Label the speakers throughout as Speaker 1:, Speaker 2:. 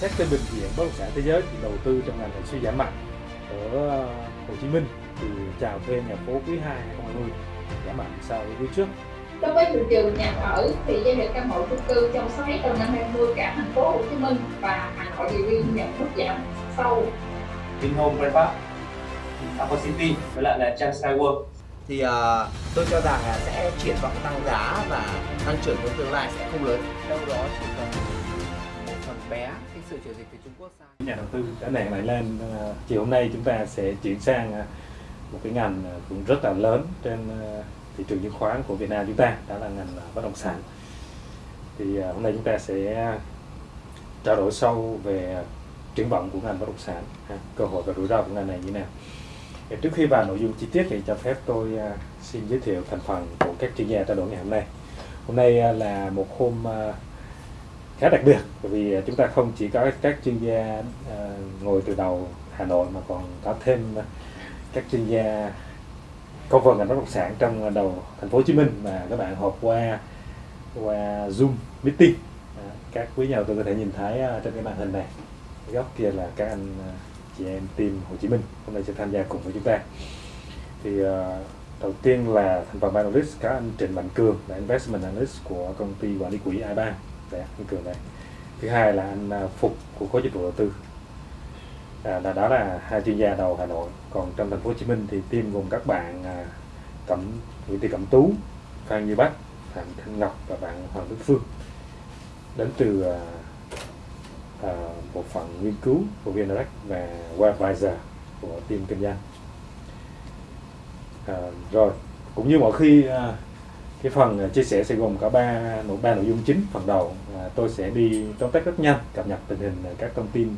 Speaker 1: xét trên bình diện bất động sản thế giới thì đầu tư trong ngành này suy giảm mạnh. Ở ờ, Hồ Chí Minh thì chào thuê nhà phố quý 2 2020 giảm mạnh so với quý trước.
Speaker 2: Đối với thị trường nhà ở thì giao dịch căn hộ chung cư trong 6 tháng đầu năm 20 cả thành phố Hồ Chí Minh và Hà Nội đều ghi nhận mức giảm sâu.
Speaker 3: Vinhome Grand Park, Aqua City với lại là Trang Sky World.
Speaker 4: Thì uh, tôi cho rằng là sẽ triển vọng tăng giá và tăng trưởng trong tương lai sẽ không lớn.
Speaker 5: Đâu đó chỉ cần bé, cái sự chuyển dịch từ Trung Quốc sang.
Speaker 1: Nhà đầu tư đã nảy lại lên ờ, chiều hôm nay chúng ta sẽ chuyển sang ờ, một cái ngành ờ, cũng rất là lớn trên thị trường chứng khoán của Việt Nam chúng ta, đó là ngành bất động sản. Thì hôm nay chúng ta sẽ trao đổi sâu về triển vọng của ngành bất động sản cơ hội và rủi ro của ngành này như thế nào. Trước khi vào nội dung chi tiết thì cho phép tôi xin giới thiệu thành phần của các chuyên gia trao đổi ngày hôm nay. Hôm nay là một hôm khá đặc biệt bởi vì chúng ta không chỉ có các chuyên gia ờ, ngồi từ đầu Hà Nội mà còn có thêm các chuyên gia công phần ngành bất động sản trong đầu thành phố Hồ Chí Minh mà các bạn họp qua qua Zoom meeting. À, các quý nhà đầu tư có thể nhìn thấy ờ, trên cái màn hình này. Cái góc kia là các anh ờ, chị em team Hồ Chí Minh hôm nay sẽ tham gia cùng với chúng ta. Thì uh, đầu tiên là thành phần ban analyst có anh Trịnh Mạnh Cường là investment analyst của công ty quản lý quỹ iBank Đấy, như Cường này. Thứ hai là anh à, Phục của khối dịch vụ đầu tư. À, là đó là hai chuyên gia đầu Hà Nội. Còn trong thành phố Hồ Chí Minh thì team gồm các bạn à, Cẩm Nguyễn Thị Cẩm Tú, Phan Như Bắc, Phạm Thanh Ngọc và bạn Hoàng Đức Phương đến từ à, à, bộ phận nghiên cứu của VNREX và Webvisor của team kinh doanh. À, rồi cũng như mọi khi à, cái phần ờ, chia sẻ sẽ gồm có ba nội ba nội dung chính phần đầu. À, tôi sẽ đi tóm tắt rất nhanh cập nhật tình hình ờ, các thông tin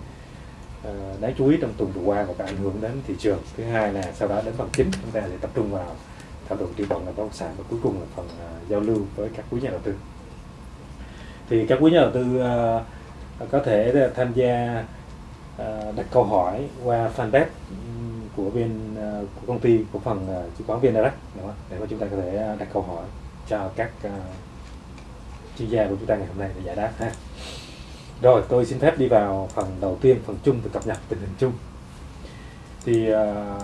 Speaker 1: à, đáng chú ý trong tuần vừa qua và có ảnh hưởng đến thị trường. Thứ hai là sau đó đến phần chính chúng ta sẽ tập trung vào thảo luận triển vọng ngành bất động sản và cuối cùng là phần à, giao lưu với các quý nhà đầu tư. Thì các quý nhà đầu tư à, có thể tham gia à, đặt câu hỏi qua fanpage của bên của công ty của phần ờ, chứng khoán VN Direct đúng không? để mà chúng ta có thể đặt câu hỏi cho các uh, chuyên gia của chúng ta ngày hôm nay để giải đáp ha. Rồi tôi xin phép đi vào phần đầu tiên phần chung về cập nhật tình hình chung. Thì uh,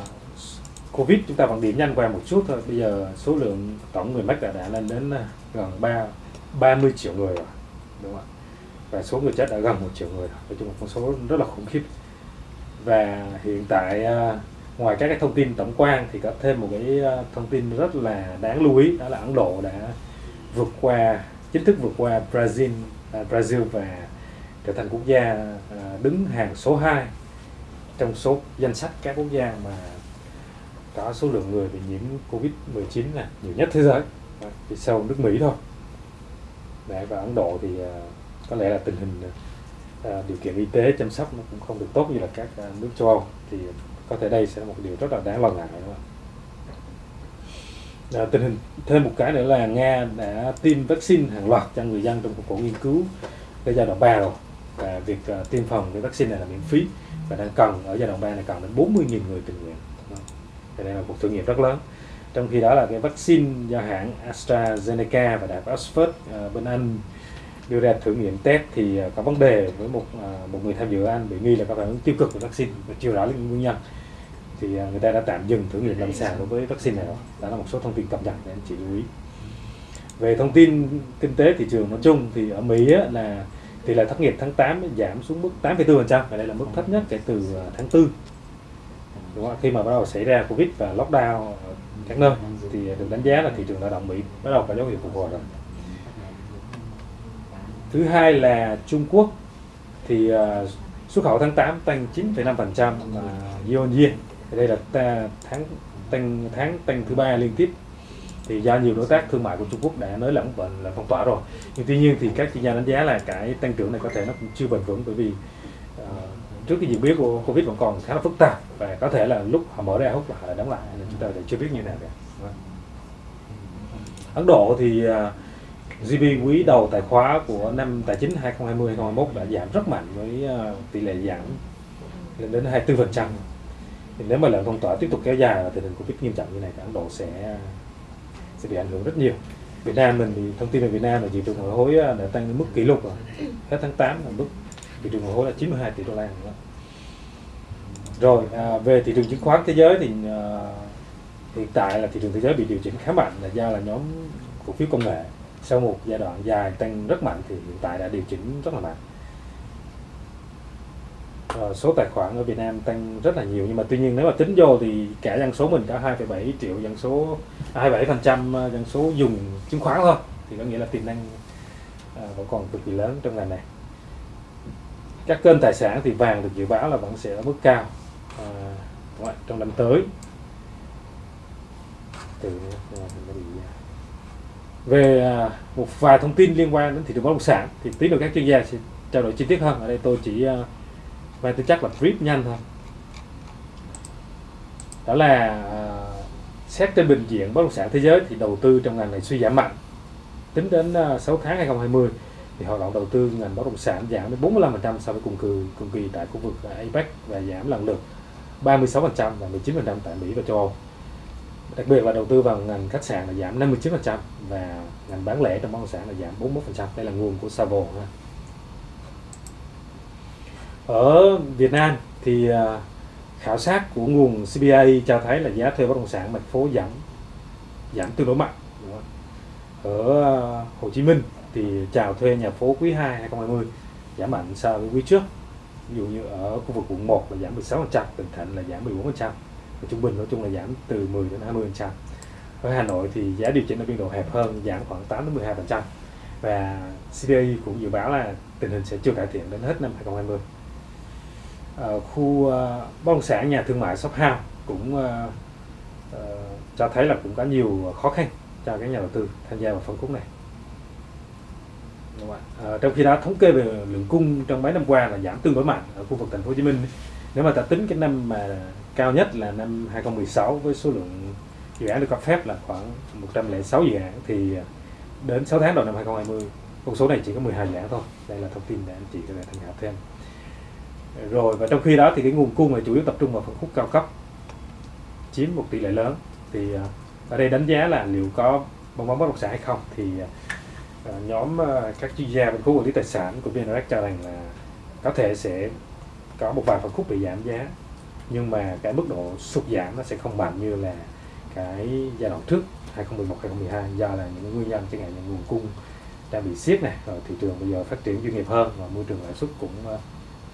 Speaker 1: Covid chúng ta vẫn điểm nhanh qua một chút thôi. Bây giờ số lượng tổng người mắc đã, đã lên đến ờ, gần 3 30 triệu người rồi. Đúng không ạ? Và số người chết đã gần một triệu người rồi. Nói chung là con số rất là khủng khiếp. Và hiện tại uh, ngoài các cái thông tin tổng quan thì có thêm một cái ờ, thông tin rất là đáng lưu ý đó là Ấn Độ đã vượt qua chính thức vượt qua Brazil à, Brazil và trở thành quốc gia à, đứng hàng số 2 trong số danh sách các quốc gia mà có số lượng người bị nhiễm Covid-19 là nhiều nhất thế giới à, chỉ sau nước Mỹ thôi. Đấy, và Ấn Độ thì à, có lẽ là tình hình à, điều kiện y tế chăm sóc nó cũng không được tốt như là các à, nước châu Âu. Thì có thể đây sẽ là một điều rất là đáng lo ngại đúng không? À, tình hình thêm một cái nữa là Nga đã tiêm vaccine hàng loạt cho người dân trong cuộc nghiên cứu cái giai đoạn 3 rồi. Và việc uh, tiêm phòng cái vaccine này là miễn phí và đang cần ở giai đoạn 3 này cần đến 40.000 người tình nguyện Thì đây là cuộc thử nghiệm rất lớn. Trong khi đó là cái vaccine do hãng AstraZeneca và đại học Oxford uh, bên Anh đưa ra thử nghiệm test thì à, có vấn đề với một à, một người tham dự Anh bị nghi là có phản ứng tiêu cực với vaccine và chưa rõ nguyên nhân. Thì à, người ta đã tạm dừng thử nghiệm lâm sàng đối với vaccine này rồi đó là một số thông tin cập nhật để anh chị lưu ý. Về thông tin kinh tế thị trường nói chung thì ở Mỹ là tỷ lệ thất nghiệp tháng 8 giảm xuống mức 8,4% và đây là mức thấp nhất kể từ tháng 4 đúng không? khi mà bắt đầu xảy ra Covid và lockdown ở các nơi thì được đánh giá là thị trường lao động Mỹ bắt đầu có dấu hiệu phục hồi rồi thứ hai là Trung Quốc thì uh, xuất khẩu tháng 8 tăng 9,5% và year on year đây là ta, tháng tăng tháng tăng thứ ba liên tiếp. Thì do nhiều đối tác thương mại của Trung Quốc đã nới lỏng bệnh là phong tỏa rồi. Nhưng tuy nhiên thì các chuyên gia đánh giá là cái tăng trưởng này có thể nó cũng chưa bền vững bởi vì uh, trước cái diễn biến của Covid vẫn còn khá là phức tạp và có thể là lúc họ mở ra hút là họ lại đóng lại. Nên chúng ta lại chưa biết như thế nào cả. Vâng. Ấn Độ thì uh, GDP quý đầu tài khóa của năm tài chính 2020-2021 đã giảm rất mạnh với ờ, tỷ lệ giảm lên đến 24%. Thì nếu mà lệnh phong tỏa tiếp tục kéo dài và tình hình Covid nghiêm trọng như này thì Ấn Độ sẽ sẽ bị ảnh hưởng rất nhiều. Việt Nam mình thì thông tin về Việt Nam là thị trường ngoại hối ờ, đã tăng đến mức kỷ lục rồi. Hết tháng 8 là mức thị trường ngoại hối là 92 tỷ đô la rồi à, về thị trường chứng khoán thế giới thì à, hiện tại là thị trường thế giới bị điều chỉnh khá mạnh là do là nhóm cổ phiếu công nghệ sau một giai đoạn dài tăng rất mạnh thì hiện tại đã điều chỉnh rất là mạnh. Ờ, số tài khoản ở Việt Nam tăng rất là nhiều nhưng mà tuy nhiên nếu mà tính vô thì cả dân số mình có 2,7 triệu dân số à, 27 phần trăm ờ, dân số dùng chứng khoán thôi thì có nghĩa là tiềm năng à, vẫn còn cực kỳ lớn trong ngành này. Các kênh tài sản thì vàng được dự báo là vẫn sẽ ở mức cao à, đúng trong năm tới. Từ nó bị về à, một vài thông tin liên quan đến thị trường bất động sản thì tí nữa các chuyên gia sẽ trao đổi chi tiết hơn. Ở đây tôi chỉ à, và tôi chắc là brief nhanh thôi. Đó là à, xét trên bình diện bất động sản thế giới thì đầu tư trong ngành này suy giảm mạnh. Tính đến à, 6 tháng 2020 thì hoạt động đầu tư ngành bất động sản giảm đến 45% so với cùng kỳ cùng kỳ tại khu vực APEC và giảm lần lượt 36% và 19% tại Mỹ và châu Âu đặc biệt là đầu tư vào ngành khách sạn là giảm 59% và ngành bán lẻ trong bất động sản là giảm 41% đây là nguồn của Savo ở Việt Nam thì à, khảo sát của nguồn CBA cho thấy là giá thuê bất động sản thành phố giảm giảm tương đối mạnh ở à, Hồ Chí Minh thì chào thuê nhà phố quý 2 2020 giảm mạnh so với quý trước. Ví dụ như ở khu vực quận 1 là giảm 16% Bình Thạnh là giảm 14% và trung bình nói chung là giảm từ 10 đến 20 trăm. Ở Hà Nội thì giá điều chỉnh ở biên độ hẹp hơn giảm khoảng 8 đến 12 phần trăm. Và CPI cũng dự báo là tình hình sẽ chưa cải thiện đến hết năm 2020 ở khu uh, bất động sản nhà thương mại shop house cũng uh, cho thấy là cũng có nhiều khó khăn cho các nhà đầu tư tham gia vào phân khúc này. Đúng không? À, trong khi đó thống kê về lượng cung trong mấy năm qua là giảm tương đối mạnh ở khu vực thành phố Hồ Chí Minh. Nếu mà ta tính cái năm mà cao nhất là năm 2016 với số lượng dự án được cấp phép là khoảng 106 dự án. Thì à, đến 6 tháng đầu năm 2020 con số này chỉ có 12 dự án thôi. Đây là thông tin để anh chị có thể tham khảo thêm. Rồi, và trong khi đó thì cái nguồn cung là chủ yếu tập trung vào phân khúc cao cấp, chiếm một tỷ lệ lớn. Thì à, ở đây đánh giá là liệu có bong bóng bất động sản hay không thì à, nhóm các chuyên gia phân khúc quản lý tài sản của VNREX cho rằng là có thể sẽ có một vài phân khúc bị giảm giá nhưng mà cái mức độ sụt giảm nó sẽ không mạnh như là cái giai đoạn trước 2011 2012 do là những nguyên nhân chẳng hạn như nguồn cung đang bị siết này rồi thị trường bây giờ phát triển chuyên nghiệp hơn và môi trường lãi suất cũng ờ,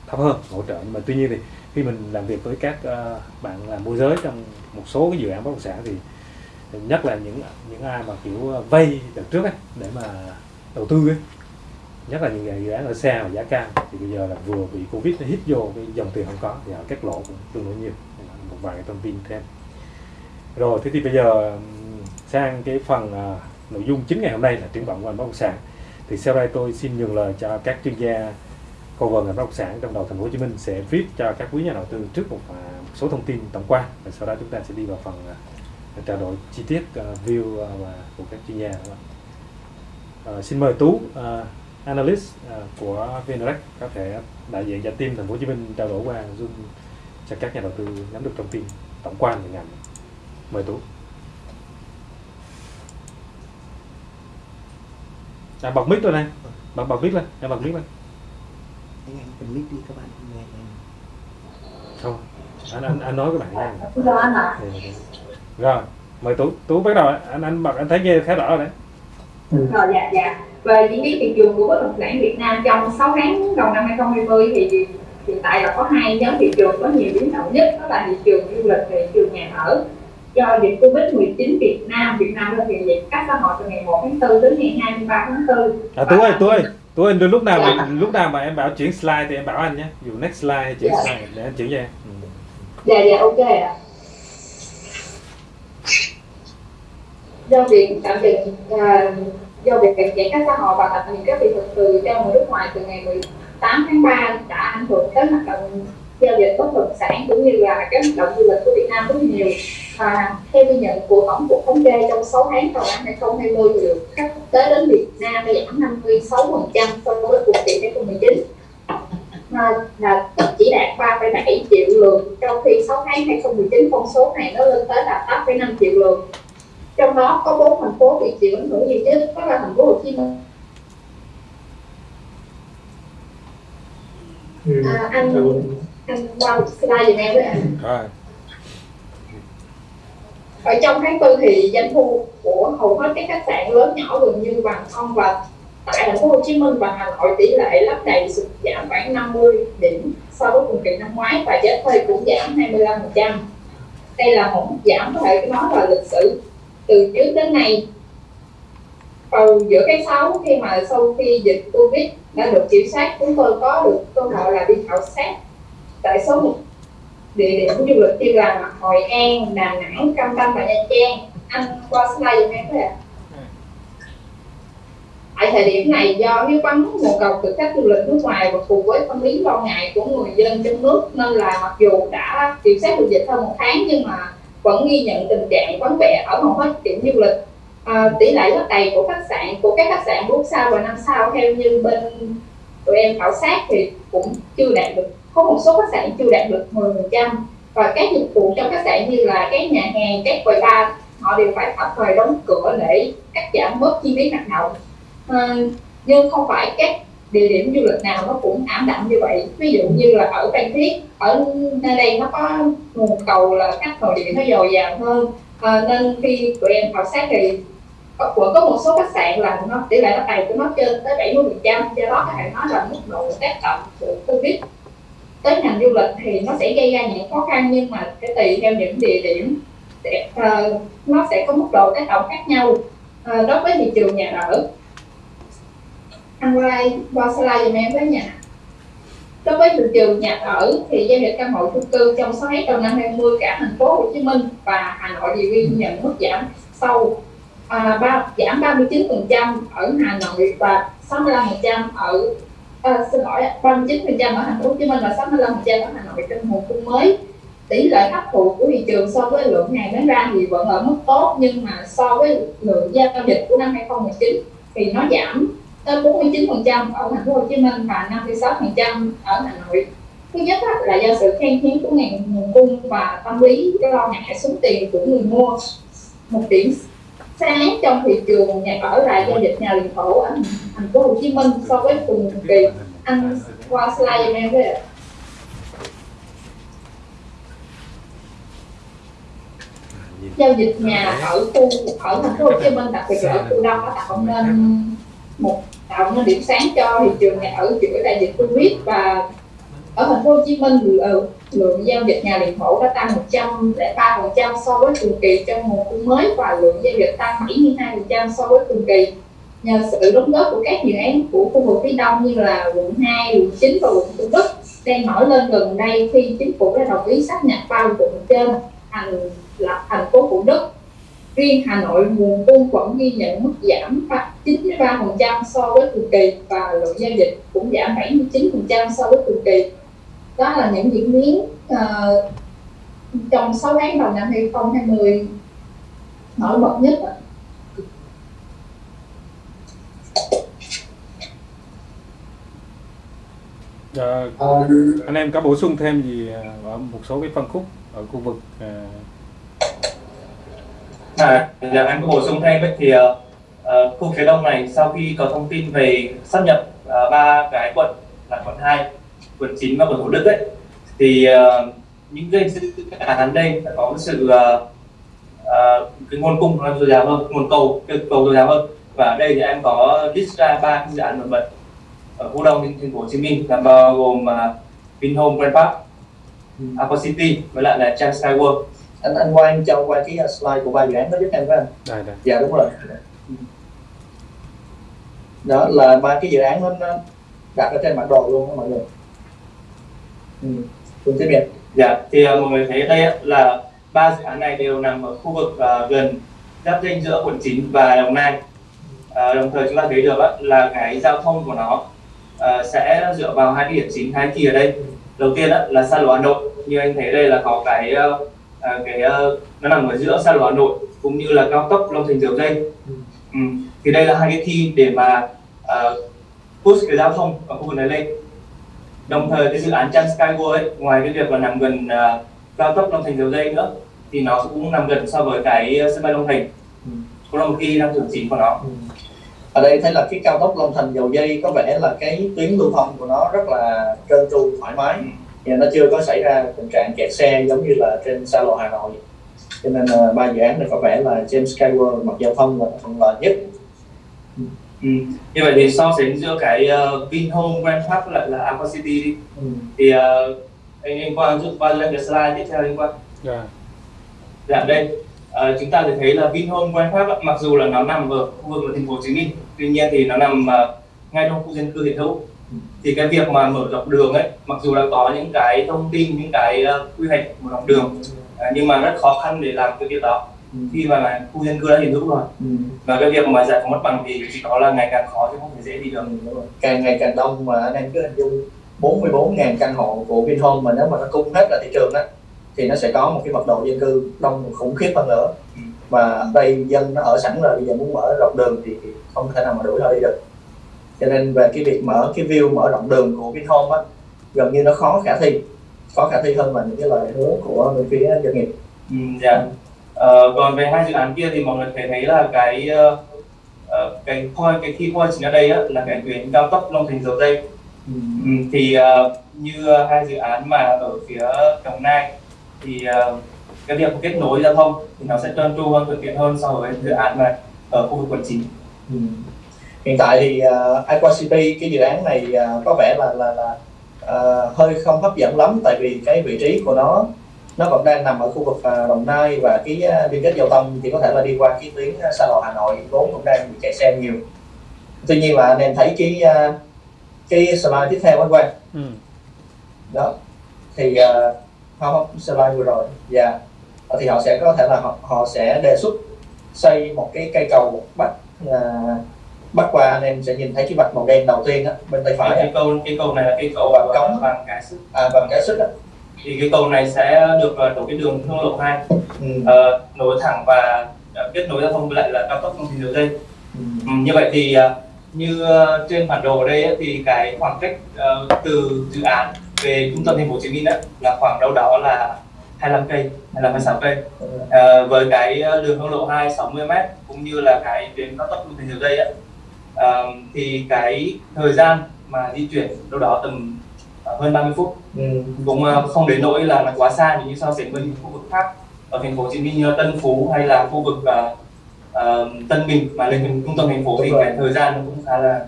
Speaker 1: thấp hơn hỗ trợ. Nhưng mà tuy nhiên thì khi mình làm việc với các ờ, bạn làm môi giới trong một số cái dự án bất động sản thì nhất là những những ai mà kiểu ờ, vay đợt trước ấy, để mà đầu tư ấy, nhất là những dự án ở xa và giá cao thì bây giờ là vừa bị covid nó hít vô cái dòng tiền không có thì họ cắt lỗ cũng tương đối nhiều. Một vài cái thông tin thêm. Rồi thế thì bây giờ sang cái phần uh, nội dung chính ngày hôm nay là triển vọng ngành bất động sản. Thì sau đây tôi xin nhường lời cho các chuyên gia cover ngành bất động sản trong đầu thành phố Hồ Chí Minh sẽ viết cho các quý nhà đầu tư trước một, à, một số thông tin tổng quan. Và sau đó chúng ta sẽ đi vào phần uh, trao đổi chi tiết uh, view uh, và của các chuyên gia uh, xin mời Tú uh, analyst uh, của VNREX có thể đại diện cho team thành phố Hồ Chí Minh trao đổi qua Zoom cho các nhà đầu tư nắm được thông tin tổng quan về ngành. Mời Tú. À, bật mic rồi này. Bật bật mic lên em bật mic lên.
Speaker 4: Anh anh bật mic đi các bạn. Nghe em.
Speaker 1: Không anh anh, anh nói các bạn nghe.
Speaker 2: Do anh ạ
Speaker 1: ừ. rồi mời tú. Tú bắt đầu. Anh anh bật anh thấy nghe khá rõ rồi đấy.
Speaker 2: Rồi dạ dạ về diễn biến thị trường của bất động sản Việt Nam trong 6 tháng đầu năm 2020 thì hiện tại là có hai nhóm thị trường có nhiều biến động nhất đó là thị trường du lịch và thị trường nhà ở. Do dịch Covid-19 Việt Nam Việt Nam thực hiện giãn cách xã hội từ ngày 1 tháng 4 đến ngày 23 tháng 4
Speaker 1: à tú ơi tú ơi tú ơi lúc nào mà lúc nào mà em bảo chuyển slide thì em bảo anh nhé. Dù next slide chuyển
Speaker 2: Dạ.
Speaker 1: slide để anh chuyển cho em. Ừ.
Speaker 2: dạ dạ ok ạ. Do việc tạm dừng à, do việc giãn cách xã hội và tập những các thị thực từ cho người nước ngoài từ ngày 18 tháng 3 đã ảnh hưởng tới hoạt động giao dịch bất động sản cũng như là các hoạt động du lịch của Việt Nam rất nhiều. Và theo ghi nhận của tổng cục thống kê trong 6 tháng đầu năm 2020 thì lượng khách quốc tế đến Việt Nam đã giảm 56% so với cùng kỳ 2019 à, là chỉ đạt 3,7 triệu lượt. Trong khi 6 tháng 2019 con số này nó lên tới là 8,5 triệu lượt trong đó có bốn thành phố bị chịu ảnh hưởng nhiều nhất đó là thành phố Hồ Chí Minh À, anh anh qua slide giùm em với ạ.
Speaker 1: Rồi.
Speaker 2: Ở trong tháng tư thì doanh thu của hầu hết các khách sạn lớn nhỏ gần như bằng không và tại thành phố Hồ Chí Minh và Hà Nội tỷ lệ lấp đầy sụt giảm khoảng 50 điểm so với cùng kỳ năm ngoái và giá thuê cũng giảm 25%. Đây là một giảm có thể nói là lịch sử từ trước đến nay vào giữa cái sáu khi mà sau khi dịch Covid đã được kiểm soát chúng tôi có được cơ hội là đi khảo sát tại số một địa điểm du lịch như là Hội An, Đà Nẵng, Cam Ranh và Nha Trang. Anh qua slide giùm em có ạ. Tại thời điểm này do nếu vắng nguồn cầu từ khách du lịch nước ngoài và cùng với tâm lý lo ngại của người dân trong nước nên là mặc dù đã kiểm soát được dịch hơn một tháng nhưng mà vẫn ghi nhận tình trạng vắng vẻ ở hầu hết điểm du lịch. À, tỷ lệ lấp đầy của khách sạn của các khách sạn 4 sao và 5 sao theo như bên tụi em khảo sát thì cũng chưa đạt được có một số khách sạn chưa đạt được 10% và các dịch vụ trong khách sạn như là các nhà hàng, các quầy bar họ đều phải tạm thời đóng cửa để cắt giảm bớt chi phí hoạt động à, nhưng không phải các địa điểm du lịch nào nó cũng ảm đạm như vậy. Ví dụ như là ở Phan Thiết ở nơi đây nó có nguồn cầu là khách nội địa nó dồi dào hơn. À, nên khi tụi em khảo sát thì có, có một số khách sạn là nó tỷ lệ nó đầy của nó trên tới 70 phần trăm. Do đó các bạn nói là mức độ tác động của covid tới ngành du lịch thì nó sẽ gây ra những khó khăn nhưng mà sẽ tùy theo những địa điểm để, uh, ờ, nó sẽ có mức độ tác động khác nhau uh, đối với thị trường nhà ở anh qua qua slide giùm em với nhà. Đối với thị trường nhà ở thì giao dịch căn hộ chung cư trong 6 tháng đầu năm 20 cả thành phố Hồ Chí Minh và Hà Nội đều ghi nhận mức giảm sâu à, ba, giảm 39% ở Hà Nội và 65% ở à, xin lỗi 39% ở thành phố Hồ Chí Minh và 65% ở Hà Nội trong mùa cung mới. Tỷ lệ hấp thụ của thị trường so với lượng hàng bán ra thì vẫn ở mức tốt nhưng mà so với lượng giao dịch của năm 2019 thì nó giảm tới 49% ở thành phố Hồ Chí Minh và 56% ở Hà Nội. Thứ nhất là do sự khan hiếm của ngành nguồn cung và tâm lý lo ngại xuống tiền của người mua một điểm. Sáng trong thị trường nhà ở là giao dịch nhà liền thổ ở thành phố Hồ Chí Minh so với cùng kỳ. Anh qua slide giùm em với ạ. Giao dịch nhà ở khu, ở thành phố Hồ Chí Minh, đặc biệt là ở khu đông nó tạo nên một tạo nên điểm sáng cho thị trường nhà ở giữa đại dịch Covid và ở thành phố Hồ Chí Minh lượng, lượng giao dịch nhà liền thổ đã tăng 103% so với cùng kỳ trong mùa cung mới và lượng giao dịch tăng 72% so với cùng kỳ. Nhờ sự đóng góp của các dự án của khu vực phía đông như là quận 2, quận 9 và quận Thủ Đức đang nổi lên gần đây khi chính phủ đã đồng ý xác nhập ba quận trên thành là thành phố Thủ Đức riêng Hà Nội nguồn cung vẫn ghi nhận mức giảm 93% so với cùng kỳ và lượng giao dịch cũng giảm 79% so với cùng kỳ đó là những diễn biến uh, trong 6 tháng đầu năm 2020 nổi bật nhất ạ.
Speaker 1: Ờ, anh em có bổ sung thêm gì ờ, ở một số cái phân khúc ở khu vực
Speaker 3: À, em có bổ sung thêm ấy, thì uh, uh, khu phía đông này sau khi có thông tin về sắp nhập uh, ba cái quận là quận 2, quận 9 và quận Thủ Đức ấy thì uh, những cái dự án đây đã có sự uh, uh, cái nguồn cung nó dồi dào hơn, nguồn cầu cái cầu dồi dào hơn. Và ở đây thì em có list ra ba dự án nổi bật ở khu đông thành phố Hồ Chí Minh là bao gồm uh, Vinhome Grand Park, Aqua City với lại là Trang Sky World
Speaker 6: anh anh quay anh cho quay cái slide của ba dự án đó giúp em với anh
Speaker 1: đây đây
Speaker 6: dạ đúng rồi đó là ba cái dự án nó, nó đặt ở trên bản đồ luôn đó mọi người ừ. cùng tiếp nhận
Speaker 3: Dạ, thì uh, mọi người thấy đây á, là ba dự án này đều nằm ở khu vực uh, gần giáp danh giữa quận 9 và Đồng Nai. Uh, đồng thời chúng ta thấy được á, là cái giao thông của nó uh, sẽ dựa vào hai cái điểm chính hai kỳ ở đây. Đầu tiên á, là xa lộ Hà Nội, như anh thấy đây là có cái uh, uh, cái uh, nó nằm ở giữa xa lộ Hà Nội cũng như là cao tốc Long Thành Dầu Dây. Ừ. Thì đây là hai cái thi để mà uh, push cái giao thông ở khu vực này lên đồng thời cái dự án Chan Skyway ấy, ngoài cái việc là nằm gần uh, cao tốc Long Thành Dầu Dây nữa thì nó cũng nằm gần so với cái sân bay Long Thành
Speaker 6: Ừ.
Speaker 3: cũng là một khi đang thưởng chính của nó
Speaker 6: Ừ. ở đây thấy là cái cao tốc Long Thành dầu dây có vẻ là cái tuyến lưu thông của nó rất là trơn tru thoải mái và nó chưa có xảy ra tình trạng kẹt xe giống như là trên xa lộ Hà Nội cho nên là ba dự án này có vẻ là trên Skyward mặt giao thông là thuận lợi nhất
Speaker 3: Ừ. Như vậy thì so sánh giữa cái uh, Vinhome Grand Park lại là Aqua City đi
Speaker 6: ừ.
Speaker 3: thì uh, anh anh Quang giúp qua lên cái slide tiếp theo anh Quang
Speaker 1: Dạ.
Speaker 3: Dạ đây ờ, chúng ta thể thấy là Vinhome Grand Park mặc dù là nó nằm ở khu vực của thành phố Hồ Chí Minh tuy nhiên thì nó nằm ờ, ngay trong khu dân cư hiện hữu thì cái việc mà mở rộng đường ấy mặc dù đã có những cái thông tin những cái ờ, quy hoạch mở rộng đường ờ, nhưng mà rất khó khăn để làm cái việc đó
Speaker 6: Ừ.
Speaker 3: khi mà khu dân cư đã hiện hữu rồi
Speaker 6: Ừ.
Speaker 3: và cái việc mà giải phóng mặt bằng thì chỉ có là ngày càng khó chứ không thể dễ đi được
Speaker 6: càng ngày càng đông mà anh em cứ hình dung 44.000 căn hộ của Vinhome mà nếu mà nó cung hết ra thị trường đó thì nó sẽ có một cái mật độ dân cư đông khủng khiếp hơn nữa
Speaker 3: Ừ.
Speaker 6: và ở đây dân nó ở sẵn rồi bây giờ muốn mở rộng đường thì thì không thể nào mà đuổi họ đi được cho nên về cái việc mở cái view mở rộng đường của Vinhome á gần như nó khó khả thi khó khả thi hơn là những cái lời hứa của bên phía doanh nghiệp
Speaker 3: Ừ, dạ. Ờ, còn về hai dự án kia thì mọi người thể thấy là cái ờ, cái point cái key point chính ở đây á, là cái tuyến cao tốc Long Thành dầu dây
Speaker 6: Ừ.
Speaker 3: ừ, thì ờ, như hai dự án mà ở phía Đồng Nai thì ờ, cái việc kết nối giao thông thì nó sẽ trơn tru hơn thuận tiện hơn so với dự án mà ở khu vực quận chín
Speaker 6: Ừ. hiện tại thì uh, Aqua City cái dự án này uh, có vẻ là là là uh, hơi không hấp dẫn lắm. Tại vì cái vị trí của nó nó vẫn đang nằm ở khu vực uh, Đồng Nai và cái uh, liên kết giao thông thì có thể là đi qua cái tuyến uh, xa lộ Hà Nội vốn cũng đang bị chạy xe nhiều. Tuy nhiên là anh em thấy cái uh, cái slide tiếp theo anh Quang?
Speaker 1: Ừ.
Speaker 6: đó. Thì uh, không slide vừa rồi. Dạ. Ờ, thì họ sẽ có thể là họ, họ sẽ đề xuất xây một cái cây cầu bắc uh, bắc qua anh em sẽ nhìn thấy cái vạch màu đen đầu tiên á bên tay phải á,
Speaker 3: cái cầu cái cầu này là cái cầu
Speaker 6: Cầu Cống.
Speaker 3: bằng cái sức.
Speaker 6: À, và cái xích á.
Speaker 3: Thì cái cầu này sẽ được ờ, tổ cái đường hương lộ 2
Speaker 6: ừ.
Speaker 3: ờ, nối thẳng và ờ, kết nối giao thông với lại là cao tốc Thành dầu dây.
Speaker 6: Ừ.
Speaker 3: Ừ, như vậy thì ờ, như trên bản đồ ở đây ấy, thì cái khoảng cách ờ, từ dự án về trung tâm thành phố Hồ Chí Minh ấy, là khoảng đâu đó là 25 cây hay là 26 cây. Ờ, với cái đường hương lộ 2 60 m cũng như là cái tuyến cao tốc Thành dầu dây ấy, thì cái thời gian mà di chuyển đâu đó tầm ờ, hơn 30 phút
Speaker 6: Ừ.
Speaker 3: cũng ờ, không đến nỗi là nó quá xa như so sánh với những khu vực khác ở thành phố Hồ Chí Minh như Tân Phú hay là khu vực ờ, Tân Bình mà lên trung tâm thành phố thì
Speaker 6: Đúng rồi.
Speaker 3: cái thời gian nó cũng khá là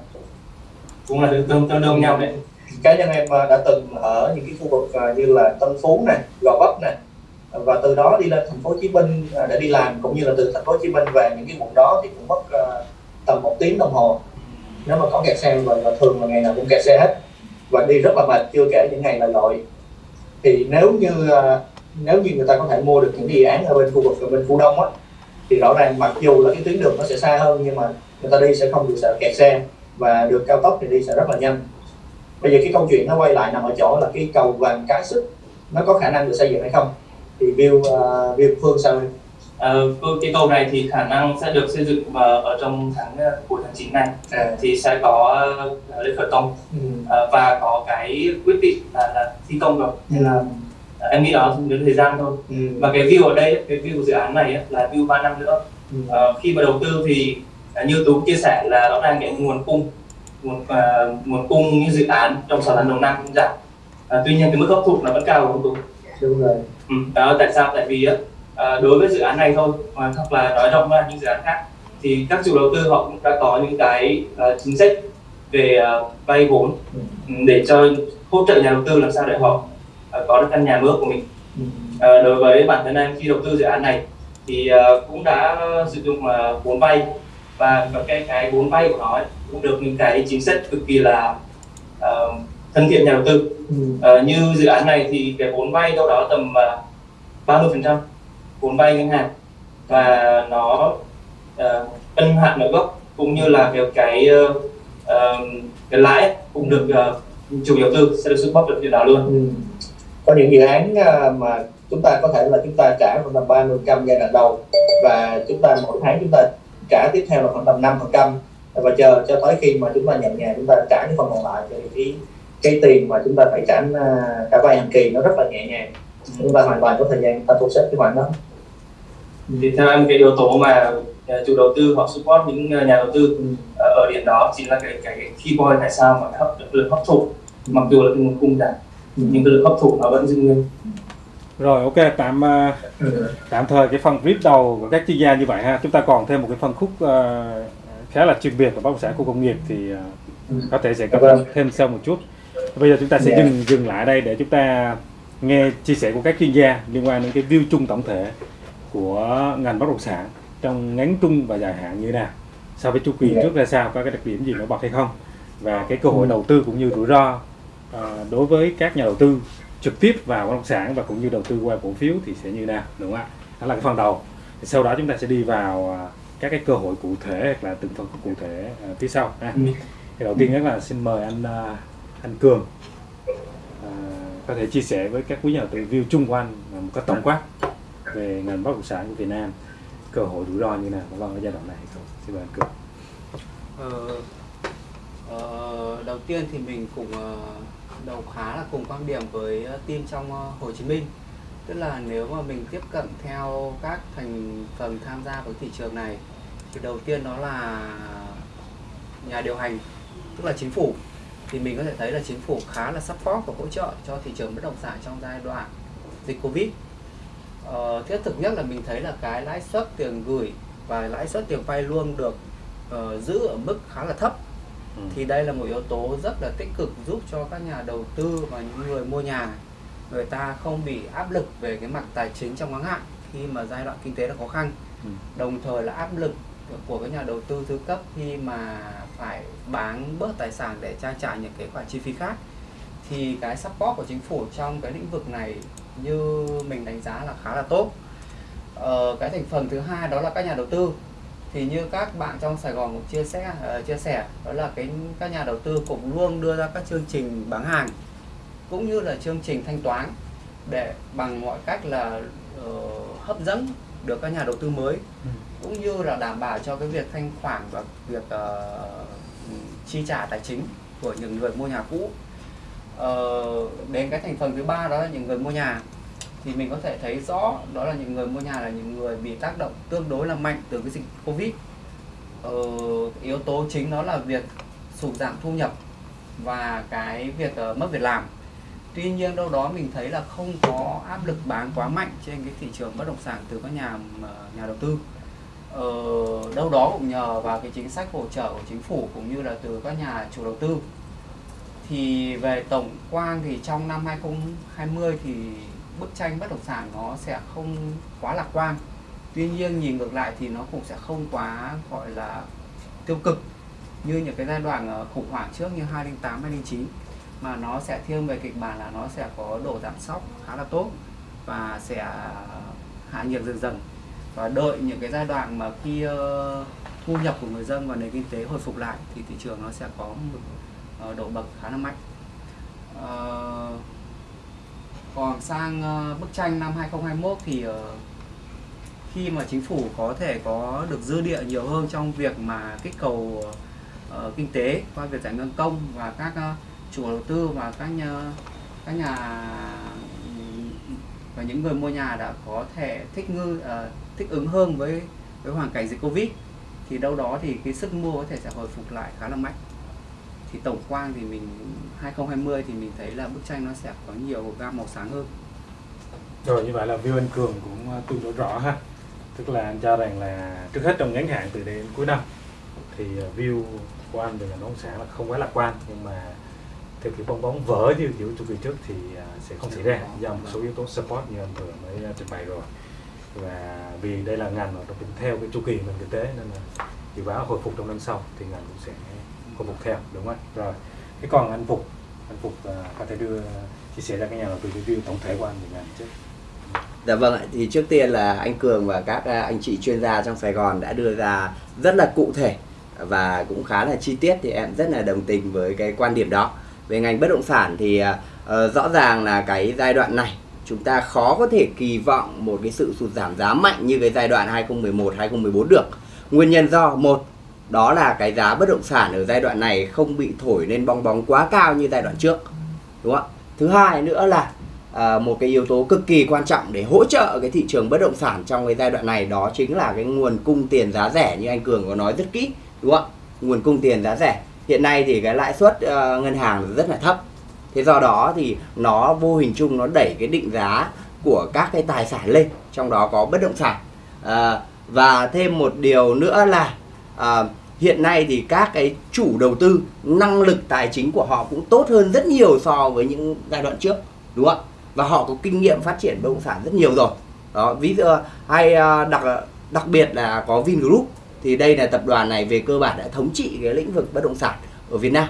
Speaker 3: cũng là tương tương đương nhau đấy
Speaker 6: cá nhân em đã từng ở những cái khu vực như là Tân Phú này, Gò Vấp này và từ đó đi lên thành phố Hồ Chí Minh để đi làm cũng như là từ thành phố Hồ Chí Minh về những cái vùng đó thì cũng mất tầm một tiếng đồng hồ. Nếu mà có kẹt xe và, và thường là ngày nào cũng kẹt xe hết. Và đi rất là mệt chưa kể những ngày là lội. Thì nếu như à, nếu như người ta có thể mua được những dự án ở bên khu vực ở bên khu đông á thì rõ ràng mặc dù là cái tuyến đường nó sẽ xa hơn nhưng mà người ta đi sẽ không bị sợ kẹt xe. Và đường cao tốc thì đi sẽ rất là nhanh. Bây giờ cái câu chuyện nó quay lại nằm ở chỗ là cái cầu vàng cái sức nó có khả năng được xây dựng hay không? Thì view uh, view phương sao
Speaker 3: Ờ, cái- cầu này thì khả năng sẽ được xây dựng ờ, ở trong tháng ờ, cuối tháng 9 này.
Speaker 6: À,
Speaker 3: thì sẽ có ờ, lễ khởi công.
Speaker 6: Ừ.
Speaker 3: ờ, và có cái quyết định là, là thi công rồi. Nên là ờ, em nghĩ đó đến thời gian thôi.
Speaker 6: Ừ.
Speaker 3: và cái view ở đây cái view của dự án này là view 3 năm nữa.
Speaker 6: Ừ.
Speaker 3: Ờ, khi mà đầu tư thì ờ, như tú chia sẻ là rõ ràng cái nguồn cung nguồn ờ, nguồn cung như dự án trong 6 tháng đầu năm cũng giảm. Ờ, tuy nhiên cái mức hấp thụ nó vẫn cao đúng không tú?
Speaker 6: Đúng rồi.
Speaker 3: Ừ, đó tại sao? Tại vì á, à, đối với dự án này thôi mà hoặc là nói rộng ra những dự án khác thì các chủ đầu tư họ cũng đã có những cái à, chính sách về à, vay vốn
Speaker 6: Ừ.
Speaker 3: ừ, để cho hỗ trợ nhà đầu tư làm sao để họ à, có được căn nhà mơ của mình. À, đối với bản thân em khi đầu tư dự án này thì à, cũng đã sử dụng à, vốn vay và cái cái vốn vay của nó ấy, cũng được những cái chính sách cực kỳ là à, thân thiện nhà đầu tư. Ờ, như dự án này thì cái vốn vay đâu đó tầm uh, 30% vốn vay ngân hàng và nó uh, ân hạn nợ gốc cũng như là cái cái, uh, cái lãi cũng được uh, chủ đầu tư sẽ được support được điều đó luôn.
Speaker 6: Ừ. có những dự án uh, mà chúng ta có thể là chúng ta trả khoảng tầm 30 trăm giai đoạn đầu và chúng ta mỗi tháng chúng ta trả tiếp theo là khoảng tầm 5 phần trăm và chờ cho tới khi mà chúng ta nhận nhà chúng ta trả những phần còn lại thì cái cái tiền mà chúng ta phải trả cả vay hàng kỳ nó rất là nhẹ nhàng chúng ta hoàn toàn có thời gian ta thu xếp cái khoản đó
Speaker 3: thì theo em cái yếu tố mà ờ, chủ đầu tư hoặc support những ờ, nhà đầu tư
Speaker 6: Ừ.
Speaker 3: ờ, ở điểm đó chính là cái cái, cái key point tại sao mà hấp lực hấp thụ mặc dù là cái nguồn cung giảm nhưng cái lực hấp thụ nó vẫn giữ nguyên
Speaker 1: Rồi ok, tạm ờ, tạm thời cái phần brief đầu của các chuyên gia như vậy ha. Chúng ta còn thêm một cái phân khúc khá là chuyên biệt của bất động sản khu công nghiệp thì có thể sẽ
Speaker 6: Dạ
Speaker 1: có
Speaker 6: vâng.
Speaker 1: thêm sau một chút. Bây giờ chúng ta sẽ
Speaker 6: Dạ.
Speaker 1: dừng dừng lại đây để chúng ta nghe chia sẻ của các chuyên gia liên quan đến cái view chung tổng thể của ngành bất động sản trong ngắn trung và dài hạn như thế nào so với chu kỳ
Speaker 6: Dạ.
Speaker 1: trước ra sao có cái đặc điểm gì nổi bật hay không và cái cơ hội
Speaker 6: Ừ.
Speaker 1: đầu tư cũng như rủi ro ờ, đối với các nhà đầu tư trực tiếp vào bất động sản và cũng như đầu tư qua cổ phiếu thì sẽ như thế nào đúng không ạ đó là cái phần đầu thì sau đó chúng ta sẽ đi vào à, các cái cơ hội cụ thể hoặc là từng phần cụ thể à, phía sau ha.
Speaker 3: Ừ.
Speaker 1: thì đầu tiên nhất là xin mời anh à, anh Cường à, có thể chia sẻ với các quý nhà đầu tư view chung của anh à, một cách tổng quát về ngành bất động sản của Việt Nam cơ hội rủi ro như nào vâng ở giai đoạn này hay không xin mời anh Cường.
Speaker 5: Ờ, ờ, đầu tiên thì mình cùng ờ, đầu khá là cùng quan điểm với team trong ờ, Hồ Chí Minh. Tức là nếu mà mình tiếp cận theo các thành phần tham gia với thị trường này thì đầu tiên đó là nhà điều hành tức là chính phủ. Thì mình có thể thấy là chính phủ khá là support và hỗ trợ cho thị trường bất động sản trong giai đoạn dịch Covid ờ, thiết thực nhất là mình thấy là cái lãi suất tiền gửi và lãi suất tiền vay luôn được ờ, giữ ở mức khá là thấp
Speaker 1: Ừ.
Speaker 5: thì đây là một yếu tố rất là tích cực giúp cho các nhà đầu tư và những người mua nhà người ta không bị áp lực về cái mặt tài chính trong ngắn hạn khi mà giai đoạn kinh tế là khó khăn
Speaker 1: Ừ.
Speaker 5: đồng thời là áp lực của các nhà đầu tư thứ cấp khi mà phải bán bớt tài sản để trang trải những cái khoản chi phí khác thì cái support của chính phủ trong cái lĩnh vực này như mình đánh giá là khá là tốt. Ờ, cái thành phần thứ hai đó là các nhà đầu tư. Thì như các bạn trong Sài Gòn cũng chia sẻ ờ, chia sẻ đó là cái các nhà đầu tư cũng luôn đưa ra các chương trình bán hàng cũng như là chương trình thanh toán để bằng mọi cách là ờ, hấp dẫn được các nhà đầu tư mới
Speaker 1: Ừ.
Speaker 5: cũng như là đảm bảo cho cái việc thanh khoản và việc ờ, chi trả tài chính của những người mua nhà cũ Ờ, đến cái thành phần thứ ba đó là những người mua nhà. Thì mình có thể thấy rõ đó là những người mua nhà là những người bị tác động tương đối là mạnh từ cái dịch covid. Ờ, yếu tố chính đó là việc sụt giảm thu nhập và cái việc uh, mất việc làm. Tuy nhiên đâu đó mình thấy là không có áp lực bán quá mạnh trên cái thị trường bất động sản từ các nhà ờ, nhà đầu tư. Ờ, đâu đó cũng nhờ vào cái chính sách hỗ trợ của chính phủ cũng như là từ các nhà chủ đầu tư thì về tổng quan thì trong năm 2020 thì bức tranh bất động sản nó sẽ không quá lạc quan. Tuy nhiên nhìn ngược lại thì nó cũng sẽ không quá, gọi là, tiêu cực như những cái giai đoạn ờ, khủng hoảng trước như 2008 2009 mà nó sẽ thiên về kịch bản là nó sẽ có độ giảm sóc khá là tốt và sẽ ờ, hạ nhiệt dần dần. Và đợi những cái giai đoạn mà khi ờ, thu nhập của người dân và nền kinh tế hồi phục lại thì thị trường nó sẽ có một Ờ, độ bậc khá là mạnh. Ờ, còn sang ờ, bức tranh năm 2021 thì khi mà chính phủ có thể có được dư địa nhiều hơn trong việc mà kích cầu kinh tế qua việc giải ngân công và các chủ đầu tư và các nhà các nhà và những người mua nhà đã có thể thích ngư uh, thích ứng hơn với với hoàn cảnh dịch covid thì đâu đó thì cái sức mua có thể sẽ hồi phục lại khá là mạnh thì tổng quan thì mình 2020 thì mình thấy là bức tranh nó sẽ có nhiều gam màu sáng hơn.
Speaker 1: Rồi, như vậy là view anh Cường cũng ờ, tương đối rõ ha. Tức là anh cho rằng là trước hết trong ngắn hạn từ đây đến cuối năm, thì ờ, view của anh về ngành bất động sản là không quá lạc quan. Nhưng mà theo kiểu bong bóng vỡ như kiểu chu kỳ trước thì ờ, sẽ không xảy ra do một số yếu tố support như anh vừa mới trình bày rồi. Và vì đây là ngành mà nó cũng theo cái chu kỳ nền kinh tế nên là dự báo hồi phục trong năm sau thì ngành cũng sẽ của phục theo đúng không ạ rồi thế còn anh Phục anh Phục à, có thể đưa chia sẻ ra cái nhà đầu tư review tổng thể của anh về ngành trước
Speaker 4: Dạ vâng ạ, thì trước tiên là anh Cường và các à, anh chị chuyên gia trong Sài Gòn đã đưa ra rất là cụ thể và cũng khá là chi tiết thì em rất là đồng tình với cái quan điểm đó. Về ngành bất động sản thì uh, rõ ràng là cái giai đoạn này chúng ta khó có thể kỳ vọng một cái sự sụt giảm giá mạnh như cái giai đoạn 2011 2014 được. Nguyên nhân do một đó là cái giá bất động sản ở giai đoạn này không bị thổi lên bong bóng quá cao như giai đoạn trước. Đúng không ạ? Thứ hai nữa là à, một cái yếu tố cực kỳ quan trọng để hỗ trợ cái thị trường bất động sản trong cái giai đoạn này đó chính là cái nguồn cung tiền giá rẻ như anh Cường có nói rất kỹ đúng không ạ nguồn cung tiền giá rẻ hiện nay thì cái lãi suất uh, ngân hàng rất là thấp thế do đó thì nó vô hình chung nó đẩy cái định giá của các cái tài sản lên trong đó có bất động sản à, và thêm một điều nữa là à, hiện nay thì các cái chủ đầu tư năng lực tài chính của họ cũng tốt hơn rất nhiều so với những giai đoạn trước đúng không ạ? Và họ có kinh nghiệm phát triển bất động sản rất nhiều rồi. Đó ví dụ hay à, đặc đặc biệt là có Vingroup. Thì đây là tập đoàn này về cơ bản đã thống trị cái lĩnh vực bất động sản ở Việt Nam.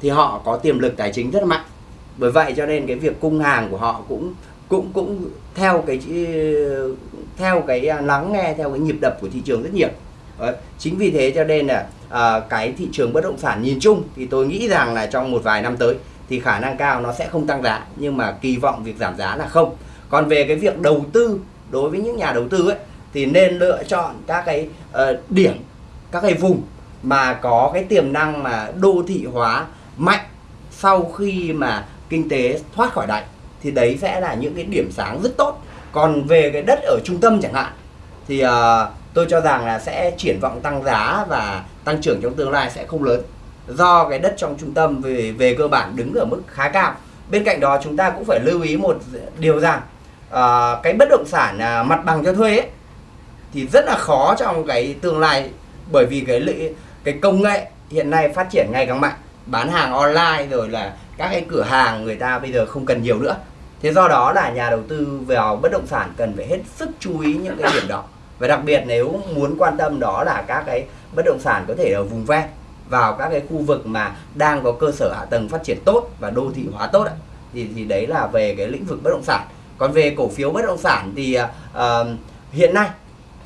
Speaker 4: Thì họ có tiềm lực tài chính rất là mạnh. Bởi vậy cho nên cái việc cung hàng của họ cũng cũng cũng theo cái theo cái lắng nghe theo cái nhịp đập của thị trường rất nhiều. Đấy. chính vì thế cho nên là à, cái thị trường bất động sản nhìn chung thì tôi nghĩ rằng là trong một vài năm tới thì khả năng cao nó sẽ không tăng giá nhưng mà kỳ vọng việc giảm giá là không còn về cái việc đầu tư đối với những nhà đầu tư ấy thì nên lựa chọn các cái uh, điểm các cái vùng mà có cái tiềm năng mà đô thị hóa mạnh sau khi mà kinh tế thoát khỏi đại thì đấy sẽ là những cái điểm sáng rất tốt còn về cái đất ở trung tâm chẳng hạn thì uh, tôi cho rằng là sẽ triển vọng tăng giá và tăng trưởng trong tương lai sẽ không lớn. Do cái đất trong trung tâm về về cơ bản đứng ở mức khá cao. Bên cạnh đó chúng ta cũng phải lưu ý một điều rằng uh, cái bất động sản uh, mặt bằng cho thuê ấy, thì rất là khó trong cái tương lai. Bởi vì cái lợi cái công nghệ hiện nay phát triển ngày càng mạnh. Bán hàng online rồi là các cái cửa hàng người ta bây giờ không cần nhiều nữa. Thế do đó là nhà đầu tư vào bất động sản cần phải hết sức chú ý những cái điểm đó và đặc biệt nếu muốn quan tâm đó là các cái bất động sản có thể ở vùng ven vào các cái khu vực mà đang có cơ sở hạ tầng phát triển tốt và đô thị hóa tốt thì thì đấy là về cái lĩnh vực bất động sản. Còn về cổ phiếu bất động sản thì uh, hiện nay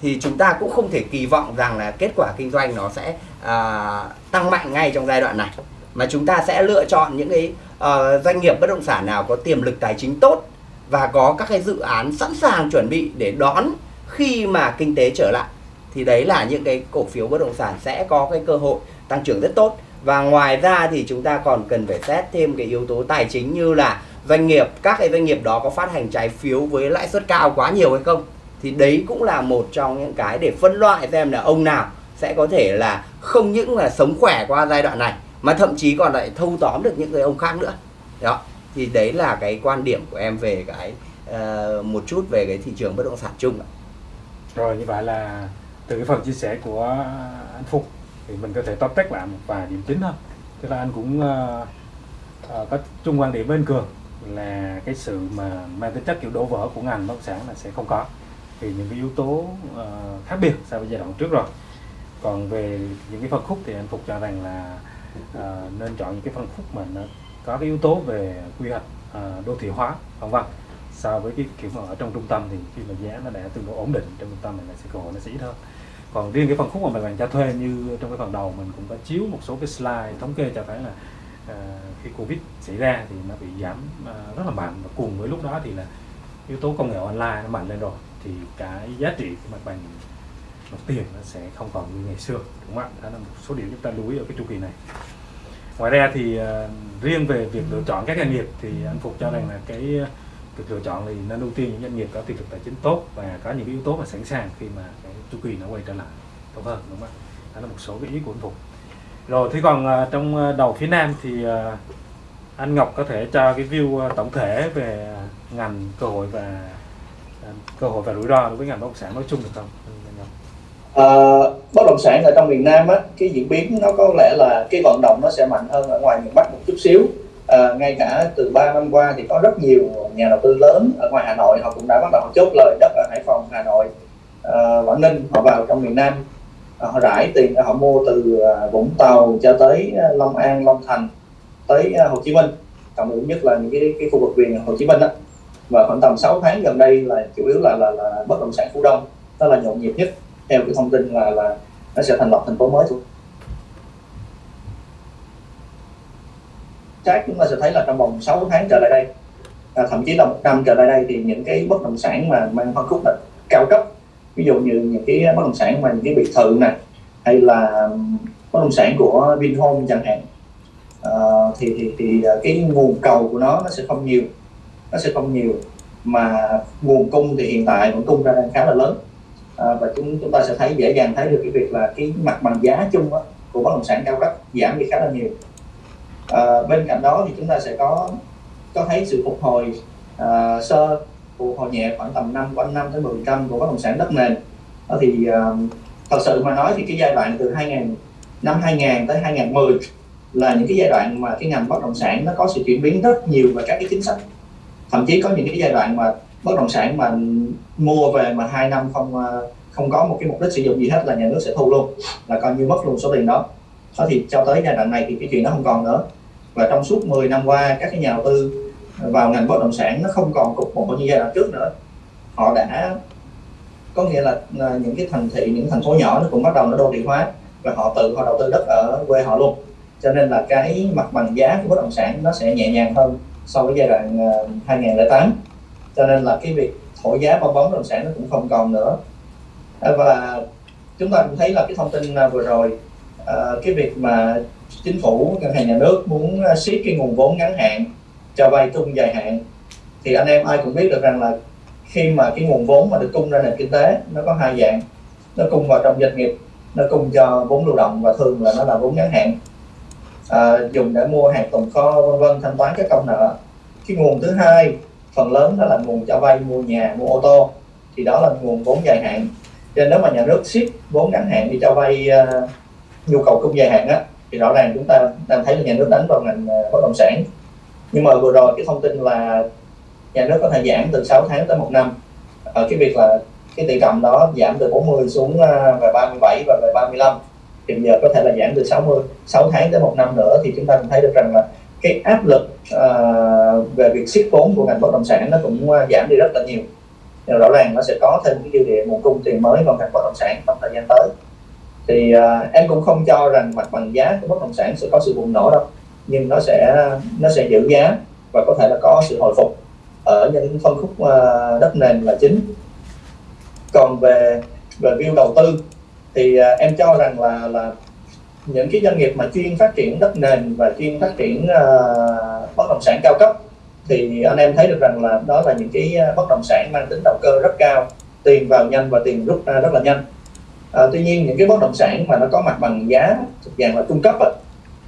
Speaker 4: thì chúng ta cũng không thể kỳ vọng rằng là kết quả kinh doanh nó sẽ uh, tăng mạnh ngay trong giai đoạn này mà chúng ta sẽ lựa chọn những cái uh, doanh nghiệp bất động sản nào có tiềm lực tài chính tốt và có các cái dự án sẵn sàng chuẩn bị để đón khi mà kinh tế trở lại thì đấy là những cái cổ phiếu bất động sản sẽ có cái cơ hội tăng trưởng rất tốt. Và ngoài ra thì chúng ta còn cần phải xét thêm cái yếu tố tài chính như là doanh nghiệp các cái doanh nghiệp đó có phát hành trái phiếu với lãi suất cao quá nhiều hay không? Thì đấy cũng là một trong những cái để phân loại xem là ông nào sẽ có thể là không những là sống khỏe qua giai đoạn này mà thậm chí còn lại thâu tóm được những người ông khác nữa. Đó thì đấy là cái quan điểm của em về cái uh, một chút về cái thị trường bất động sản chung ạ
Speaker 1: rồi như vậy là từ cái phần chia sẻ của anh Phục thì mình có thể tóm tắt lại một vài điểm chính thôi. Tức là anh cũng uh, uh, có chung quan điểm với anh Cường là cái sự mà mang tính chất kiểu đổ vỡ của ngành bất động sản là sẽ không có. Thì những cái yếu tố uh, khác biệt so với giai đoạn trước rồi. Còn về những cái phân khúc thì anh Phục cho rằng là uh, nên chọn những cái phân khúc mà nó có cái yếu tố về quy hoạch uh, đô thị hóa vân vân so với cái kiểu mà ở trong trung tâm thì khi mà giá nó đã tương đối ổn định trong trung tâm này là sẽ cơ hội nó sẽ ít hơn. Còn riêng cái phần khúc mà mình bàn cho thuê như trong cái phần đầu mình cũng có chiếu một số cái slide thống kê cho thấy là uh, khi covid xảy ra thì nó bị giảm uh, rất là mạnh. Và cùng với lúc đó thì là yếu tố công nghệ online nó mạnh lên rồi thì cái giá trị của mặt bằng mặt tiền nó sẽ không còn như ngày xưa. Đúng không ạ? Đó là một số điểm chúng ta lưu ý ở cái chu kỳ này. Ngoài ra thì uh, riêng về việc lựa chọn các doanh nghiệp thì anh phục cho rằng là cái được lựa chọn thì nên ưu tiên những doanh nghiệp có tiềm lực tài chính tốt và có những yếu tố mà sẵn sàng khi mà cái chu kỳ nó quay trở lại tốt hơn đúng không ạ đó là một số cái ý của anh phục rồi thì còn à, trong à, đầu phía nam thì à, anh Ngọc có thể cho cái view tổng thể về ngành cơ hội và cơ hội và rủi ro đối với ngành bất động sản nói chung được không?
Speaker 6: À, bất động sản ở trong miền Nam á, cái diễn biến nó có lẽ là cái vận động nó sẽ mạnh hơn ở ngoài miền Bắc một chút xíu. À, ngay cả từ 3 năm qua thì có rất nhiều nhà đầu tư lớn ở ngoài Hà Nội họ cũng đã bắt đầu chốt lời đất ở Hải Phòng, Hà Nội, à, Quảng Ninh họ vào trong miền Nam. À, họ rải tiền họ mua từ Vũng Tàu cho tới Long An, Long Thành tới Hồ Chí Minh trọng yếu nhất là những cái, cái khu vực viền Hồ Chí Minh đó và khoảng tầm 6 tháng gần đây là chủ yếu là là, là bất động sản khu đông đó là nhộn nhịp nhất. Theo cái thông tin là là nó sẽ thành lập thành phố mới. Chắc chúng ta sẽ thấy là trong vòng 6 tháng trở lại đây à, thậm chí là một năm trở lại đây thì những cái bất động sản mà mang phân khúc là cao cấp. Ví dụ như những cái bất động sản mà những cái biệt thự này hay là bất động sản của Vinhome chẳng hạn à, thì thì thì à, cái nguồn cầu của nó nó sẽ không nhiều nó sẽ không nhiều. Mà nguồn cung thì hiện tại nguồn cung ra đang khá là lớn à, và chúng chúng ta sẽ thấy dễ dàng thấy được cái việc là cái mặt bằng giá chung đó, của bất động sản cao cấp giảm đi khá là nhiều à, bên cạnh đó thì chúng ta sẽ có có thấy sự phục hồi à, sơ phục hồi nhẹ khoảng tầm 5 quanh 5 tới 10 trăm của bất động sản đất nền. Đó thì à, thật sự mà nói thì cái giai đoạn từ 2000 năm 2000 tới 2010 là những cái giai đoạn mà cái ngành bất động sản nó có sự chuyển biến rất nhiều và các cái chính sách. Thậm chí có những cái giai đoạn mà bất động sản mà mua về mà hai năm không không có một cái mục đích sử dụng gì hết là nhà nước sẽ thu luôn là coi như mất luôn số tiền đó đó thì cho tới giai đoạn này thì cái chuyện đó không còn nữa. Và trong suốt 10 năm qua, các cái nhà đầu tư vào ngành bất động sản nó không còn cục bộ như giai đoạn trước nữa. Họ đã, có nghĩa là những cái thành thị, những thành phố nhỏ nó cũng bắt đầu nó đô thị hóa và họ tự họ đầu tư đất ở quê họ luôn. Cho nên là cái mặt bằng giá của bất động sản nó sẽ nhẹ nhàng hơn so với giai đoạn ờ, 2008 cho nên là cái việc thổi giá bong bóng bất động sản nó cũng không còn nữa. Và chúng ta cũng thấy là cái thông tin à, vừa rồi Ờ, cái việc mà chính phủ ngân hàng nhà nước muốn ờ, siết cái nguồn vốn ngắn hạn cho vay trung dài hạn thì anh em ai cũng biết được rằng là khi mà cái nguồn vốn mà được cung ra nền kinh tế nó có hai dạng. Nó cung vào trong doanh nghiệp nó cung cho vốn lưu động và thường là nó là vốn ngắn hạn. À, dùng để mua hàng tồn kho vân vân thanh toán các công nợ. Cái nguồn thứ hai phần lớn đó là nguồn cho vay mua nhà mua ô tô thì đó là nguồn vốn dài hạn. Cho nên nếu mà nhà nước siết vốn ngắn hạn đi cho vay uh, nhu cầu cung dài hạn á thì rõ ràng chúng ta đang thấy là nhà nước đánh vào ngành ờ, bất động sản. Nhưng mà vừa rồi cái thông tin là nhà nước có thể giảm từ 6 tháng tới một năm. Ở cái việc là cái tỷ trọng đó giảm từ 40 xuống ờ, về 37 và về 35 thì giờ có thể là giảm từ 60 6 tháng tới một năm nữa thì chúng ta cũng thấy được rằng là cái áp lực uh, về việc siết vốn của ngành bất động sản nó cũng giảm đi rất là nhiều. Nhưng rõ ràng nó sẽ có thêm cái dư địa nguồn cung tiền mới vào ngành bất động sản trong thời gian tới thì uh, em cũng không cho rằng mặt bằng giá của bất động sản sẽ có sự bùng nổ đâu nhưng nó sẽ nó sẽ giữ giá và có thể là có sự hồi phục ở những phân khúc uh, đất nền là chính. Còn về về view đầu tư thì uh, em cho rằng là là những cái doanh nghiệp mà chuyên phát triển đất nền và chuyên phát triển uh, bất động sản cao cấp thì anh em thấy được rằng là đó là những cái bất động sản mang tính đầu cơ rất cao tiền vào nhanh và tiền rút ra rất là nhanh à, tuy nhiên những cái bất động sản mà nó có mặt bằng giá thuộc dạng là trung cấp á,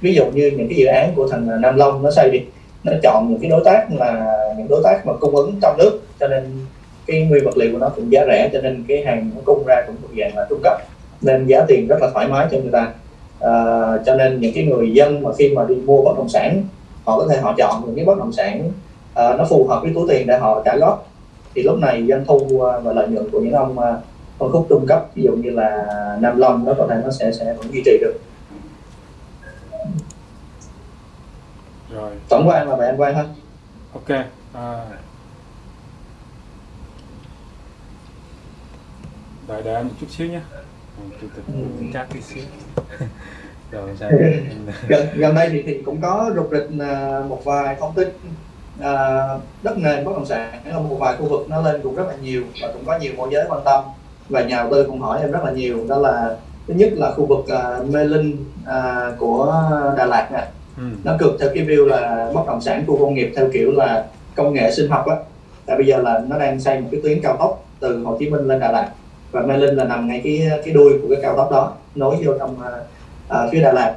Speaker 6: ví dụ như những cái dự án của thằng Nam Long nó xây đi nó chọn những cái đối tác là những đối tác mà cung ứng trong nước cho nên cái nguyên vật liệu của nó cũng giá rẻ cho nên cái hàng nó cung ra cũng thuộc dạng là trung cấp nên giá tiền rất là thoải mái cho người ta. À, cho nên những cái người dân mà khi mà đi mua bất động sản họ có thể họ chọn những cái bất động sản à, nó phù hợp với túi tiền để họ trả góp. Thì lúc này doanh thu và lợi nhuận của những ông phân khúc trung cấp ví dụ như là Nam Long nó có thể nó sẽ sẽ vẫn duy trì được.
Speaker 1: Rồi.
Speaker 6: Tổng quan là vậy anh Quang ha
Speaker 1: ok à. đợi đợi anh một chút xíu nhé. Chủ tịch chat tí xíu.
Speaker 6: Gần, gần đây thì, thì cũng có rục rịch à, một vài thông tin. À, đất nền bất động sản ở một vài khu vực nó lên cũng rất là nhiều và cũng có nhiều môi giới quan tâm và nhà đầu tư cũng hỏi em rất là nhiều. Đó là thứ nhất là khu vực à, Mê Linh à, của Đà Lạt nè.
Speaker 1: Ừ.
Speaker 6: nó cực theo cái view là bất động sản khu công nghiệp theo kiểu là công nghệ sinh học á. Tại bây giờ là nó đang xây một cái tuyến cao tốc từ Hồ Chí Minh lên Đà Lạt. Và Mê Linh là nằm ngay cái cái đuôi của cái cao tốc đó nối vô trong à, phía Đà Lạt.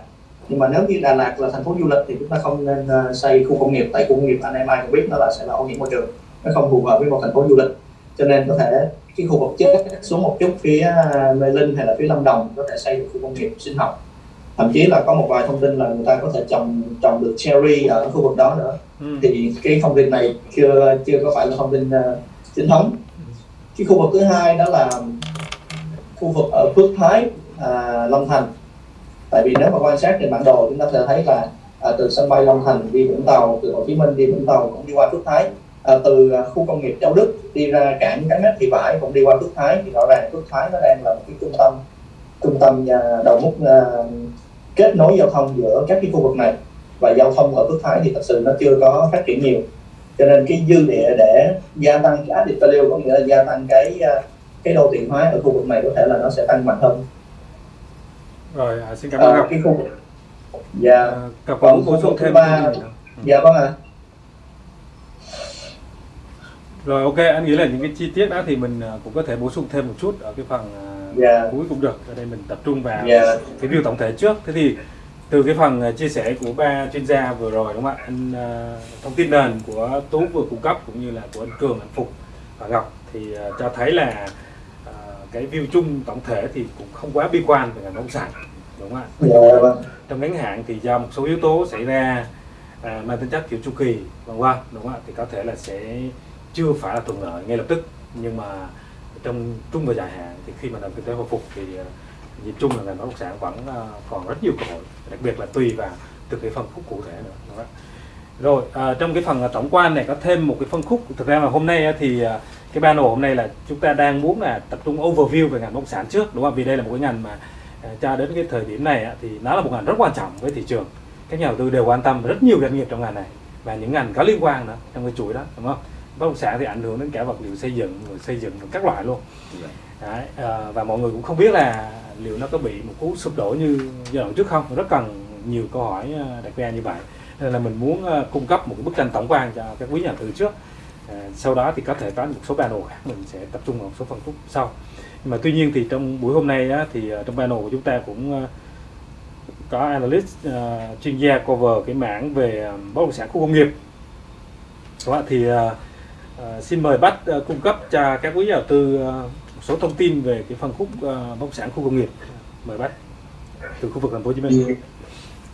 Speaker 6: Nhưng mà nếu như Đà Lạt là thành phố du lịch thì chúng ta không nên à, xây khu công nghiệp tại khu công nghiệp anh em ai cũng biết nó là sẽ là ô nhiễm môi trường. Nó không phù hợp với một thành phố du lịch cho nên có thể cái khu vực chết xuống một chút phía à, Mê Linh hay là phía Lâm Đồng có thể xây được khu công nghiệp sinh học. Thậm chí là có một vài thông tin là người ta có thể trồng trồng được cherry ở khu vực đó nữa.
Speaker 1: Ừ.
Speaker 6: thì cái thông tin này chưa chưa có phải là thông tin uh, chính thống. Cái khu vực thứ hai đó là khu vực ở Phước Thái à, Long Thành. Tại vì nếu mà quan sát trên bản đồ chúng ta sẽ thấy là à, từ sân bay Long Thành đi Vũng Tàu từ Hồ Chí Minh đi Vũng Tàu cũng đi qua Phước Thái à, từ à, khu công nghiệp Châu Đức đi ra cảng Cái Mét Thị Vải cũng đi qua Phước Thái thì rõ ràng Phước Thái nó đang là một cái trung tâm trung tâm à, đầu mút à, kết nối giao thông giữa các cái khu vực này. Và giao thông ở Phước Thái thì thật sự nó chưa có phát triển nhiều. Cho nên cái dư địa để gia tăng cái added value có nghĩa là gia tăng cái à, cái đô thị hóa ở khu vực này có thể là nó sẽ tăng mạnh hơn.
Speaker 1: Rồi à, xin cảm ơn
Speaker 6: à, cái khu vực dạ.
Speaker 1: À, Ngọc
Speaker 6: còn
Speaker 1: bổ sung thêm
Speaker 6: ba- dạ vâng ạ
Speaker 1: rồi ok anh nghĩ là những cái chi tiết đó thì mình à, cũng có thể bổ sung thêm một chút ở cái phần à,
Speaker 6: Dạ.
Speaker 1: cuối cũng được ở đây mình tập trung vào
Speaker 6: Dạ.
Speaker 1: cái view tổng thể trước thế thì từ cái phần ờ, chia sẻ của ba chuyên gia vừa rồi đúng không ạ anh thông tin nền của tú vừa cung cấp cũng như là của anh cường anh phục và ngọc thì cho thấy là cái view chung tổng thể thì cũng không quá bi quan về ngành bất động sản đúng không ạ
Speaker 6: Dạ, vâng.
Speaker 1: trong ngắn hạn thì do một số yếu tố xảy ra à, mang tính chất kiểu chu kỳ vân vân đúng không ạ thì có thể là sẽ chưa phải là thuận lợi ngay lập tức nhưng mà trong trung và dài hạn thì khi mà nền kinh tế hồi phục thì ờ, nhìn chung là ngành bất động sản vẫn ờ, còn rất nhiều cơ hội đặc biệt là tùy vào từng cái phân khúc cụ thể nữa đúng không rồi à, trong cái phần tổng quan này có thêm một cái phân khúc thực ra là hôm nay thì cái panel hôm nay là chúng ta đang muốn là tập trung overview về ngành bất động sản trước đúng không? Vì đây là một cái ngành mà cho đến cái thời điểm này thì nó là một ngành rất quan trọng với thị trường. Các nhà đầu tư đều quan tâm rất nhiều doanh nghiệp trong ngành này và những ngành có liên quan nữa trong cái chuỗi đó đúng không? Bất động sản thì ảnh hưởng đến cả vật liệu xây dựng rồi xây dựng rồi các loại luôn. Đấy, à, và mọi người cũng không biết là liệu nó có bị một cú sụp đổ như giai đoạn trước không? Rất cần nhiều câu hỏi à, đặt ra như vậy. Nên là mình muốn à, cung cấp một cái bức tranh tổng quan cho các quý nhà đầu tư trước. À, sau đó thì có thể có một số panel khác mình sẽ tập trung vào một số phân khúc sau. Nhưng mà tuy nhiên thì trong buổi hôm nay á, thì trong panel của chúng ta cũng có analyst à, chuyên gia cover cái mảng về bất động sản khu công nghiệp. Ạ? thì à, Ờ, xin mời Bách uh, ờ, cung cấp cho các quý nhà đầu tư uh, một số thông tin về cái phân khúc uh, bất động sản khu công nghiệp. Mời Bách từ khu vực thành phố Hồ Chí Minh. Dạ.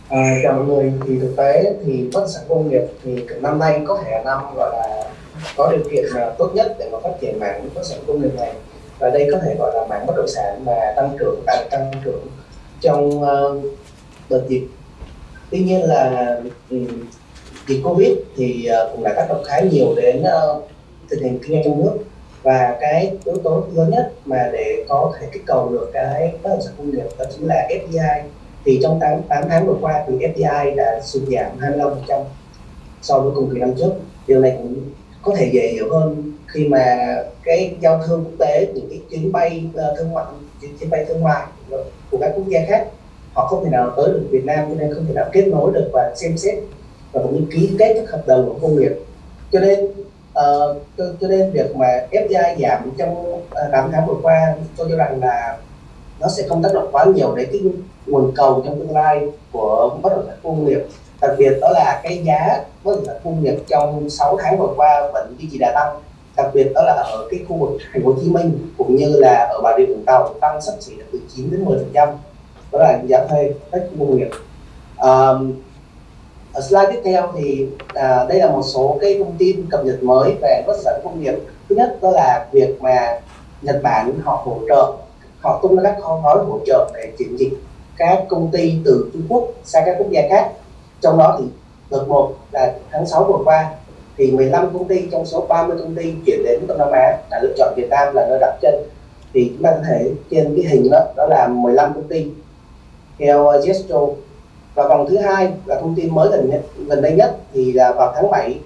Speaker 7: À, chào mọi người. Thì thực tế thì bất sản công nghiệp thì năm nay có thể là năm gọi là có điều kiện là tốt nhất để mà phát triển mảng bất sản công nghiệp này. Và đây có thể gọi là mảng bất động sản mà tăng trưởng đang tăng trưởng trong uh, đợt dịch. Tuy nhiên là ừm, dịch covid thì uh, cũng đã tác động khá nhiều đến uh, thực hiện kinh doanh trong nước. Và cái yếu tố lớn nhất mà để có thể kích cầu được cái bất động sản công nghiệp đó chính là FDI thì trong 8, 8 tháng vừa qua thì FDI đã sụt giảm 25% so với cùng kỳ năm trước. Điều này cũng có thể dễ hiểu hơn khi mà cái giao thương quốc tế những cái chuyến bay ờ, thương mại chuyến, chuyến bay thương mại của các quốc gia khác họ không thể nào tới được Việt Nam cho nên không thể nào kết nối được và xem xét và cũng như ký kết các hợp đồng của công nghiệp. Cho nên Ờ, cho, nên việc mà FDI giảm trong ờ, uh, 8 tháng vừa qua tôi cho rằng là nó sẽ không tác động quá nhiều đến cái nguồn cầu trong tương lai của bất động sản công nghiệp. Đặc biệt đó là cái giá bất động sản công nghiệp trong 6 tháng vừa qua vẫn duy trì đà tăng. Đặc biệt đó là ở cái khu vực thành phố Hồ Chí Minh cũng như là ở Bà Rịa Vũng Tàu tăng sắp xỉ từ 9 đến 10 phần trăm. Đó là giá thuê các khu công nghiệp. Um, ở slide tiếp theo thì à, đây là một số cái thông tin cập nhật mới về bất sản công nghiệp. Thứ nhất đó là việc mà Nhật Bản họ hỗ trợ họ tung ra các kho gói hỗ trợ để chuyển dịch các công ty từ Trung Quốc sang các quốc gia khác. Trong đó thì đợt một là tháng 6 vừa qua thì 15 công ty trong số 30 công ty chuyển đến Đông Nam Á đã lựa chọn Việt Nam là nơi đặt chân. Thì chúng ta có thể trên cái hình đó đó là 15 công ty. Theo uh, Gesto và vòng thứ hai là thông tin mới gần nhất gần đây nhất thì là vào tháng 7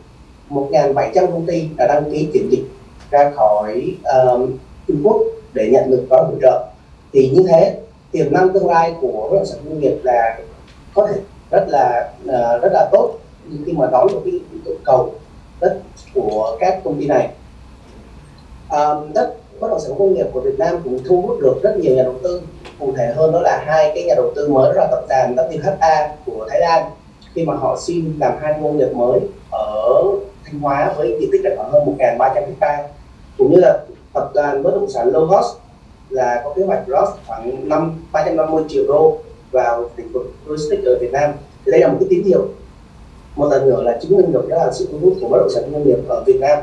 Speaker 7: 1.700 công ty đã đăng ký chuyển dịch ra khỏi uh, Trung Quốc để nhận được gói hỗ trợ. Thì như thế tiềm năng tương lai của bất động sản công nghiệp là có thể rất là uh, rất là tốt. Khi mà đón được cái nhu cầu đất của các công ty này uh, đất bất động sản công nghiệp của Việt Nam cũng thu hút được rất nhiều nhà đầu tư. Cụ thể hơn đó là hai cái nhà đầu tư mới, đó là tập đoàn WHA của Thái Lan. Khi mà họ xin làm hai khu công nghiệp mới ở Thanh Hóa với diện tích là khoảng hơn 1.300 hecta cũng như là tập đoàn bất động sản Logos là có kế hoạch rót khoảng năm 350 triệu đô vào lĩnh vực logistics ở Việt Nam. Thì đây là một cái tín hiệu. Một lần nữa là chứng minh được đó là sự thu hút của bất động sản công nghiệp ở Việt Nam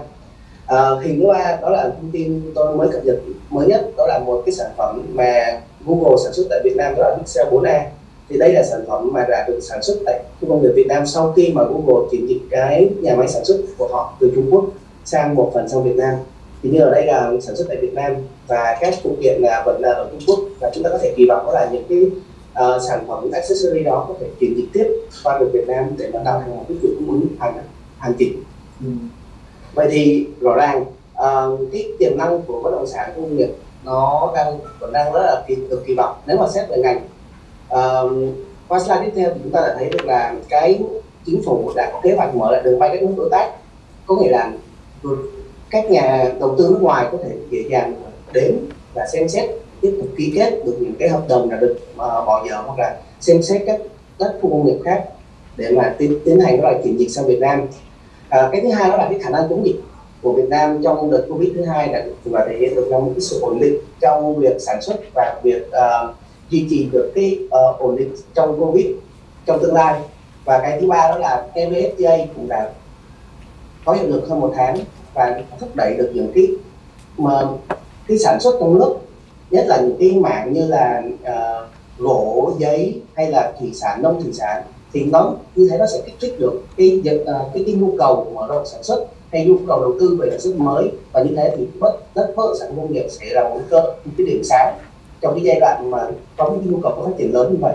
Speaker 7: à, hình thứ ba đó là thông tin tôi mới cập nhật mới nhất đó là một cái sản phẩm mà Google sản xuất tại Việt Nam đó là Pixel 4a thì đây là sản phẩm mà đã được sản xuất tại khu công nghiệp Việt Nam sau khi mà Google chuyển dịch cái nhà máy sản xuất của họ từ Trung Quốc sang một phần sang Việt Nam. Thì như ở đây là sản xuất tại Việt Nam và các phụ kiện là vẫn là ở Trung Quốc và chúng ta có thể kỳ vọng đó là những cái uh, sản phẩm accessory đó có thể chuyển dịch tiếp qua được Việt Nam để mà tạo thành một cái chuỗi cung ứng hàng hàng chỉnh ừ vậy thì rõ ràng uh, cái tiềm năng của bất động sản công nghiệp nó đang vẫn đang rất là kỳ, được kỳ vọng. Nếu mà xét về ngành uh, qua slide tiếp theo thì chúng ta đã thấy được là cái chính phủ đã có kế hoạch mở lại đường bay các nước đối tác. Có nghĩa là các nhà đầu tư nước ngoài có thể dễ dàng đến và xem xét tiếp tục ký kết được những cái hợp đồng là được uh, bỏ dở hoặc là xem xét các đất khu công nghiệp khác để mà tiến, tiến hành các là chuyển dịch sang Việt Nam à, cái thứ hai đó là cái khả năng chống dịch của Việt Nam trong đợt Covid thứ hai là và thể hiện được là một cái sự ổn định trong việc sản xuất và việc uh, duy trì được cái uh, ổn định trong Covid trong tương lai. Và cái thứ ba đó là EVFTA cũng đã có hiệu lực hơn một tháng và thúc đẩy được những cái mà cái sản xuất trong nước nhất là những cái mảng như là uh, gỗ giấy hay là thủy sản nông thủy sản thì nó như thế nó sẽ kích thích được cái cái à, cái, cái nhu cầu mở rộng sản xuất hay nhu cầu đầu tư về sản xuất mới. Và như thế thì bất đất bất sản công nghiệp sẽ là một cơ một cái điểm sáng trong cái giai đoạn mà có cái nhu cầu phát triển lớn như vậy.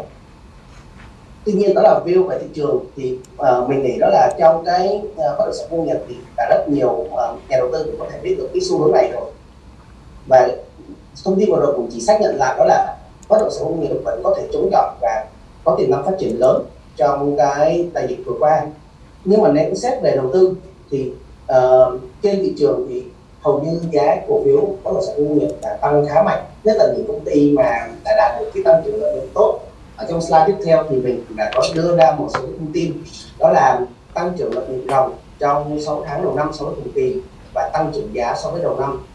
Speaker 7: Tuy nhiên đó là view về thị trường thì uh, mình nghĩ đó là trong cái uh, bất động sản công nghiệp thì đã rất nhiều uh, nhà đầu tư cũng có thể biết được cái xu hướng này rồi. Và thông tin vừa rồi cũng chỉ xác nhận lại đó là bất động sản công nghiệp vẫn có thể chống chọi và có tiềm năng phát triển lớn trong cái đại dịch vừa qua. Nhưng mà nếu xét về đầu tư thì uh, trên thị trường thì hầu như giá cổ phiếu bất động sản công nghiệp đã tăng khá mạnh. Nhất là những công ty mà đã đạt được cái tăng trưởng lợi nhuận tốt. Ở trong slide tiếp theo thì mình đã có đưa ra một số thông tin. Đó là tăng trưởng lợi nhuận ròng trong 6 tháng đầu năm so với cùng kỳ và tăng trưởng giá so với đầu năm.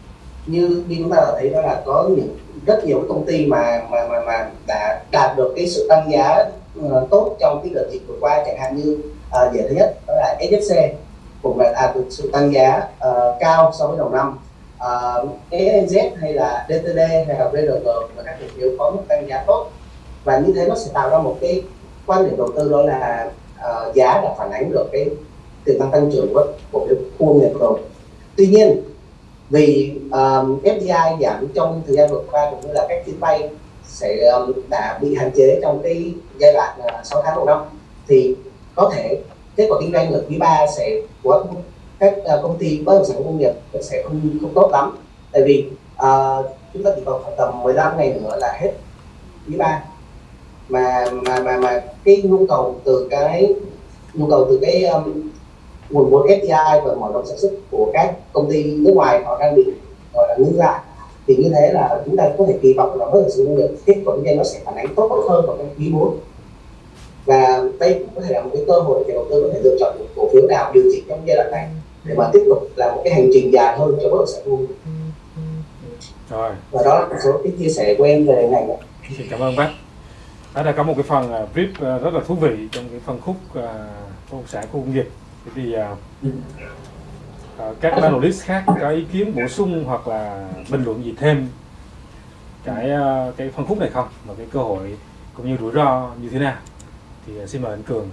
Speaker 7: Như như chúng ta đã thấy đó là có những rất nhiều công ty mà mà mà, mà đã đạt được cái sự tăng giá uh, tốt trong cái đợt dịch vừa qua chẳng hạn như ờ, uh, dễ thứ nhất đó là SFC cũng là à, đạt được sự tăng giá uh, cao so với đầu năm. Uh, ENZ hay là DTD hay là VRG và các cổ phiếu có mức tăng giá tốt. Và như thế nó sẽ tạo ra một cái quan điểm đầu tư đó là uh, giá đã phản ánh được cái tiềm năng tăng trưởng của cổ phiếu khu công nghiệp rồi. Tuy nhiên vì um, FDI giảm trong thời gian vừa qua cũng như là các chuyến bay sẽ um, đã bị hạn chế trong cái giai đoạn à, 6 tháng đầu năm. Thì có thể kết quả kinh doanh ở quý 3 sẽ của các à, công ty bất động sản công nghiệp sẽ không không tốt lắm. Tại vì uh, chúng ta chỉ còn khoảng tầm 15 ngày nữa là hết quý 3 mà mà mà mà cái nhu cầu từ cái nhu cầu từ cái um, nguồn vốn FDI và mở rộng sản xuất của các công ty nước ngoài họ đang bị gọi là ngưng lại thì như thế là chúng ta có thể kỳ vọng là động sản công nghiệp kết quả kinh nó sẽ phản ánh tốt hơn vào trong quý 4 và đây cũng có thể là một cái cơ hội để đầu tư có thể lựa chọn một cổ phiếu nào điều chỉnh trong giai đoạn này để mà tiếp tục là một cái hành trình dài hơn cho bất động sản nghiệp
Speaker 1: rồi.
Speaker 7: Và đó là một số cái chia sẻ của em về ngành này.
Speaker 1: xin cảm ơn bác. Đó là có một cái phần uh, brief uh, rất là thú vị trong cái phân khúc uh, bất động sản khu công nghiệp. Thì uh, uh, Ờ, các panelist khác có ý kiến bổ sung hoặc là bình luận gì thêm cái ờ, cái phân khúc này không? Và cái cơ hội cũng như rủi ro như thế nào? Thì ờ, xin mời anh Cường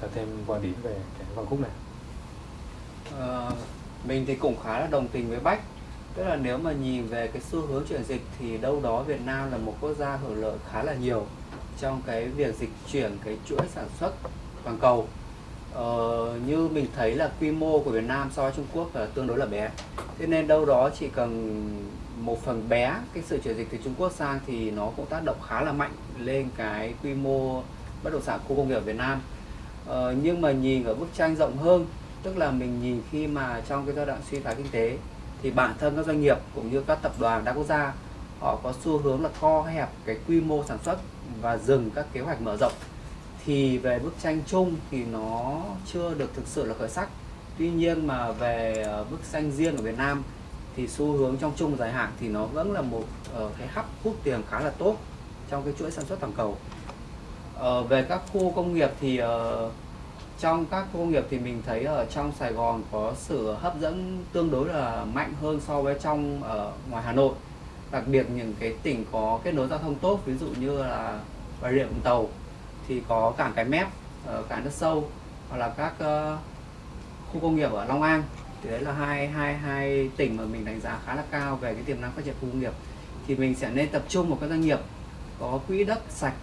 Speaker 1: cho thêm quan điểm về cái phân khúc này.
Speaker 5: À, mình thì cũng khá là đồng tình với Bách. Tức là nếu mà nhìn về cái xu hướng chuyển dịch thì đâu đó Việt Nam là một quốc gia hưởng lợi khá là nhiều trong cái việc dịch chuyển cái chuỗi sản xuất toàn cầu ờ, như mình thấy là quy mô của Việt Nam so với Trung Quốc là tương đối là bé. Thế nên đâu đó chỉ cần một phần bé cái sự chuyển dịch từ Trung Quốc sang thì nó cũng tác động khá là mạnh lên cái quy mô bất động sản khu công nghiệp ở Việt Nam. Ờ, nhưng mà nhìn ở bức tranh rộng hơn tức là mình nhìn khi mà trong cái giai đoạn suy thoái kinh tế thì bản thân các doanh nghiệp cũng như các tập đoàn đa quốc gia họ có xu hướng là co hẹp cái quy mô sản xuất và dừng các kế hoạch mở rộng thì về bức tranh chung thì nó chưa được thực sự là khởi sắc. Tuy nhiên mà về ờ, bức tranh riêng ở Việt Nam thì xu hướng trong chung dài hạn thì nó vẫn là một uh, cái hấp hút tiền khá là tốt trong cái chuỗi sản xuất toàn cầu. Ờ, về các khu công nghiệp thì uh, trong các khu công nghiệp thì mình thấy ở trong Sài Gòn có sự hấp dẫn tương đối là mạnh hơn so với trong ở ngoài Hà Nội. Đặc biệt những cái tỉnh có kết nối giao thông tốt ví dụ như là Bà Rịa Vũng Tàu thì có cảng cái mép ở cảng đất sâu hoặc là các uh, khu công nghiệp ở Long An. Thì đấy là hai hai hai tỉnh mà mình đánh giá khá là cao về cái tiềm năng phát triển khu công nghiệp. Thì mình sẽ nên tập trung vào các doanh nghiệp có quỹ đất sạch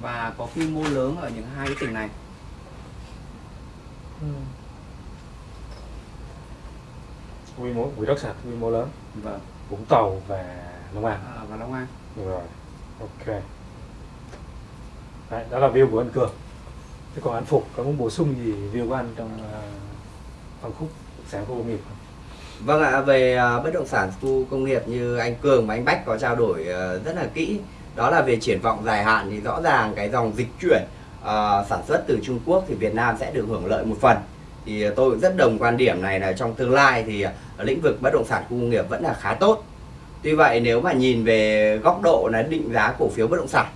Speaker 5: và có quy mô lớn ở những hai cái tỉnh này.
Speaker 1: Quy mô quỹ đất sạch quy mô lớn.
Speaker 5: Vâng.
Speaker 1: Vũng Tàu và Long An.
Speaker 5: À, và Long An.
Speaker 1: Được rồi ok Đấy, đó là view của anh Cường thế còn anh Phục có muốn bổ sung gì view của anh trong ờ, uh, phân khúc sản khu công nghiệp. Không?
Speaker 4: Vâng ạ, về uh, bất động sản khu công nghiệp như anh Cường và anh Bách có trao đổi uh, rất là kỹ. Đó là về triển vọng dài hạn thì rõ ràng cái dòng dịch chuyển uh, sản xuất từ Trung Quốc thì Việt Nam sẽ được hưởng lợi một phần. Thì tôi cũng rất đồng quan điểm này là trong tương lai thì lĩnh vực bất động sản khu công nghiệp vẫn là khá tốt. Tuy vậy nếu mà nhìn về góc độ là định giá cổ phiếu bất động sản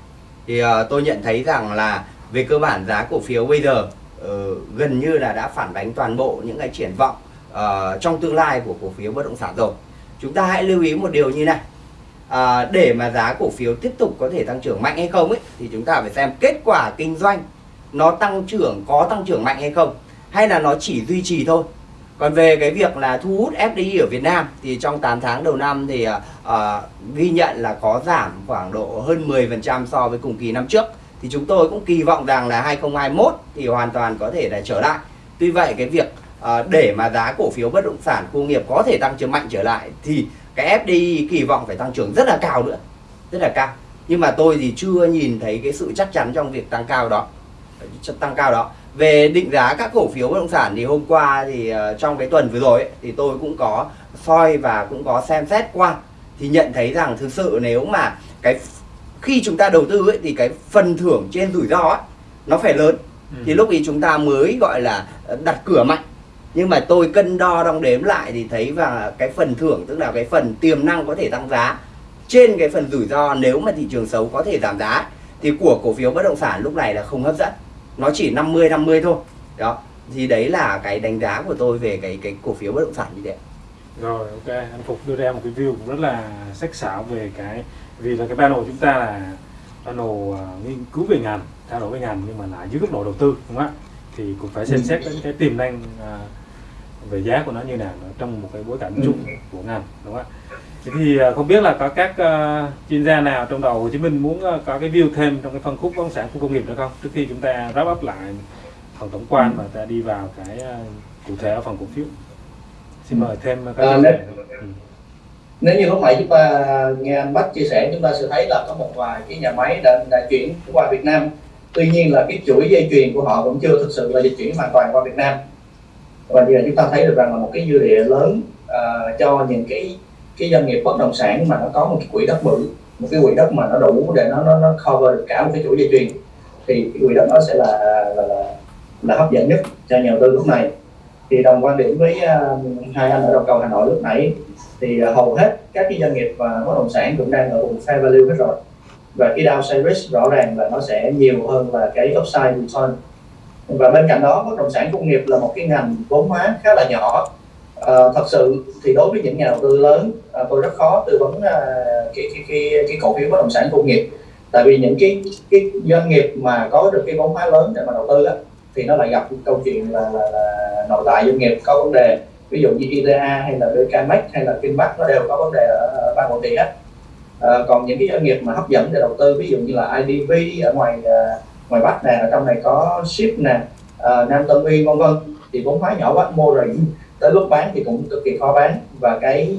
Speaker 4: thì uh, tôi nhận thấy rằng là về cơ bản giá cổ phiếu bây giờ uh, gần như là đã phản ánh toàn bộ những cái triển vọng uh, trong tương lai của cổ phiếu bất động sản rồi. Chúng ta hãy lưu ý một điều như này. À, để mà giá cổ phiếu tiếp tục có thể tăng trưởng mạnh hay không ấy thì chúng ta phải xem kết quả kinh doanh nó tăng trưởng có tăng trưởng mạnh hay không hay là nó chỉ duy trì thôi còn về cái việc là thu hút FDI ở Việt Nam thì trong 8 tháng đầu năm thì uh, ghi nhận là có giảm khoảng độ hơn 10% so với cùng kỳ năm trước. Thì chúng tôi cũng kỳ vọng rằng là 2021 thì hoàn toàn có thể là trở lại. Tuy vậy cái việc uh, để mà giá cổ phiếu bất động sản công nghiệp có thể tăng trưởng mạnh trở lại thì cái FDI kỳ vọng phải tăng trưởng rất là cao nữa rất là cao. Nhưng mà tôi thì chưa nhìn thấy cái sự chắc chắn trong việc tăng cao đó tăng cao đó về định giá các cổ phiếu bất động sản thì hôm qua thì uh, trong cái tuần vừa rồi ấy, thì tôi cũng có soi và cũng có xem xét qua. Thì nhận thấy rằng thực sự nếu mà cái khi chúng ta đầu tư ấy, thì cái phần thưởng trên rủi ro ấy, nó phải lớn. Ừ. thì lúc ấy chúng ta mới gọi là đặt cửa mạnh. Nhưng mà tôi cân đo đong đếm lại thì thấy và cái phần thưởng tức là cái phần tiềm năng có thể tăng giá trên cái phần rủi ro nếu mà thị trường xấu có thể giảm giá thì của cổ phiếu bất động sản lúc này là không hấp dẫn nó chỉ 50 50 thôi. Đó. Thì đấy là cái đánh giá của tôi về cái cái cổ phiếu bất động sản như thế.
Speaker 1: Rồi ok. Anh phục đưa ra một cái view cũng rất là sắc sảo về cái vì là cái panel của chúng ta là panel uh, nghiên cứu về ngành trao đổi về ngành nhưng mà lại dưới góc độ đầu tư đúng không ạ? Thì cũng phải xem xét đến cái tiềm năng uh, về giá của nó như nào trong một cái bối cảnh chung của ngành đúng không ạ Thế thì à, không biết là có các uh, chuyên gia nào trong đầu Hồ Chí Minh muốn uh, có cái view thêm trong cái phân khúc bất động sản khu công nghiệp nữa không? Trước khi chúng ta wrap up lại phần tổng quan và ta đi vào cái uh, cụ thể ở phần cổ phiếu. Xin mời thêm các
Speaker 6: à, nếu, ừ. nếu như lúc nãy chúng ta nghe anh Bách chia sẻ chúng ta sẽ thấy là có một vài cái nhà máy đã, đã chuyển qua Việt Nam. Tuy nhiên là cái chuỗi dây chuyền của họ cũng chưa thực sự là dịch chuyển hoàn toàn qua Việt Nam. Và giờ chúng ta thấy được rằng là một cái dư địa lớn uh, cho những cái cái doanh nghiệp bất động sản mà nó có một cái quỹ đất bự một cái quỹ đất mà nó đủ để nó nó, nó cover được cả một cái chuỗi dây chuyền thì cái quỹ đất đó sẽ là là, là là hấp dẫn nhất cho nhà đầu tư lúc này. Thì đồng quan điểm với uh, hai anh ở đầu cầu Hà Nội lúc nãy thì uh, hầu hết các cái doanh nghiệp và bất động sản cũng đang ở vùng fair value hết rồi. Và cái downside risk rõ ràng là nó sẽ nhiều hơn là cái upside return. Và bên cạnh đó bất động sản công nghiệp là một cái ngành vốn hóa khá là nhỏ à, thật sự thì đối với những nhà đầu tư lớn à, tôi rất khó tư vấn à, cái, cái cái cái cổ phiếu bất động sản công nghiệp. Tại vì những cái cái doanh nghiệp mà có được cái vốn hóa lớn để mà đầu tư á, thì nó lại gặp câu chuyện là, là, là nội tại doanh nghiệp có vấn đề. Ví dụ như ITA hay là BKMX hay là Finback nó đều có vấn đề ở ban quản trị hết. À, còn những cái doanh nghiệp mà hấp dẫn để đầu tư ví dụ như là IDV ở ngoài ngoài Bắc nè ở trong này có ship nè à, Nam Tân Uy vân vân thì vốn hóa nhỏ quá mua rồi tới lúc bán thì cũng cực kỳ khó bán. Và cái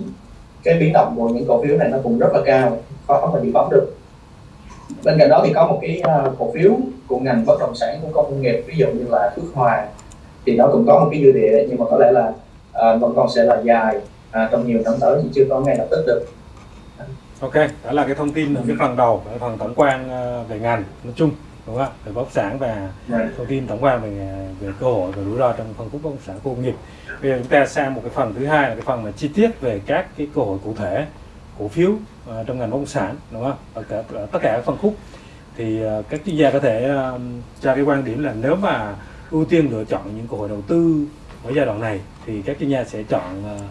Speaker 6: cái biến động của những cổ phiếu này nó cũng rất là cao khó mà bị bóng được. Bên cạnh đó thì có một cái à, cổ phiếu của ngành bất động sản của công nghiệp ví dụ như là Phước Hòa. Thì nó cũng có một cái dư địa nhưng mà có lẽ là uh, vẫn còn sẽ là dài uh, trong nhiều năm tới thì chưa có ngay lập tức được.
Speaker 1: Ok, đó là cái thông tin ở cái phần đầu, cái phần tổng quan về ngành. Nói chung đúng không ạ? Về bất động sản và yeah. thông tin tổng quan về về cơ hội và rủi ro trong phân khúc bất động sản khu công nghiệp. Bây giờ chúng ta sang một cái phần thứ hai là cái phần mà chi tiết về các cái cơ hội cụ thể cổ phiếu uh, trong ngành bất động sản đúng không ở, cả, ở tất cả các phân khúc. Thì uh, các chuyên gia có thể uh, cho cái quan điểm là nếu mà ưu tiên lựa chọn những cơ hội đầu tư ở giai đoạn này thì các chuyên gia sẽ chọn uh,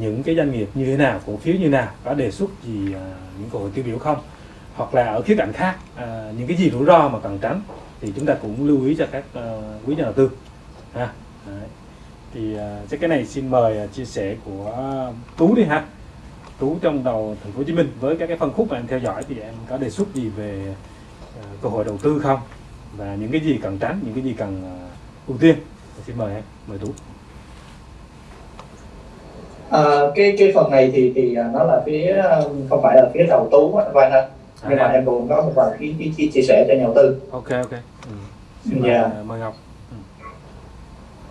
Speaker 1: những cái doanh nghiệp như thế nào cổ phiếu như nào có đề xuất gì uh, những cơ hội tiêu biểu không hoặc là ở khía cạnh khác à, những cái gì rủi ro mà cần tránh thì chúng ta cũng lưu ý cho các uh, quý nhà đầu tư ha. Đấy. thì uh, chắc cái này xin mời uh, chia sẻ của tú đi ha. Tú trong đầu thành phố hồ chí minh với các cái phân khúc mà em theo dõi thì em có đề xuất gì về uh, cơ hội đầu tư không? Và những cái gì cần tránh những cái gì cần uh, ưu tiên? Xin mời em mời tú.
Speaker 6: À, cái cái phần này thì thì nó là phía không phải là phía đầu tú và nhưng mà em cũng có một vài cái, cái, cái chia sẻ cho nhà đầu tư
Speaker 1: ok ok ừ. Yeah. Dạ. mời ngọc ừ.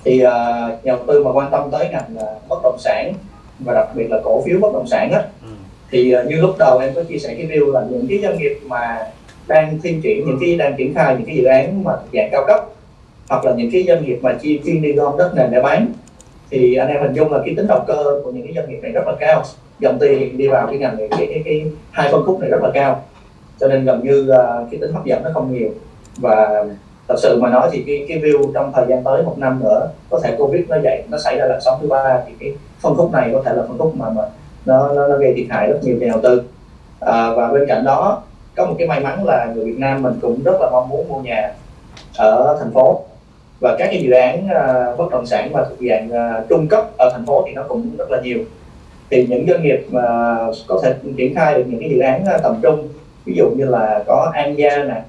Speaker 6: thì uh, nhà đầu tư mà quan tâm tới ngành uh, bất động sản và đặc biệt là cổ phiếu bất động sản á
Speaker 1: ừ.
Speaker 6: thì uh, như lúc đầu em có chia sẻ cái view là những cái doanh nghiệp mà đang thiên triển những cái đang triển khai những cái dự án mà dạng cao cấp hoặc là những cái doanh nghiệp mà chi chuyên đi gom đất nền để bán thì anh em hình dung là cái tính đầu cơ của những cái doanh nghiệp này rất là cao dòng tiền đi vào cái ngành này cái cái, cái hai phân khúc này rất là cao cho nên gần như uh, cái tính hấp dẫn nó không nhiều. Và thật sự mà nói thì cái cái view trong thời gian tới một năm nữa có thể covid nó dậy nó xảy ra làn sóng thứ ba thì cái phân khúc này có thể là phân khúc mà mà nó nó, nó gây thiệt hại rất nhiều nhà đầu tư. À, và bên cạnh đó có một cái may mắn là người Việt Nam mình cũng rất là mong muốn mua nhà ở thành phố. Và các cái dự án uh, bất động sản mà thuộc dạng uh, trung cấp ở thành phố thì nó cũng rất là nhiều. Thì những doanh nghiệp mà có thể triển khai được những cái dự án uh, tầm trung ví dụ như là có An Gia nè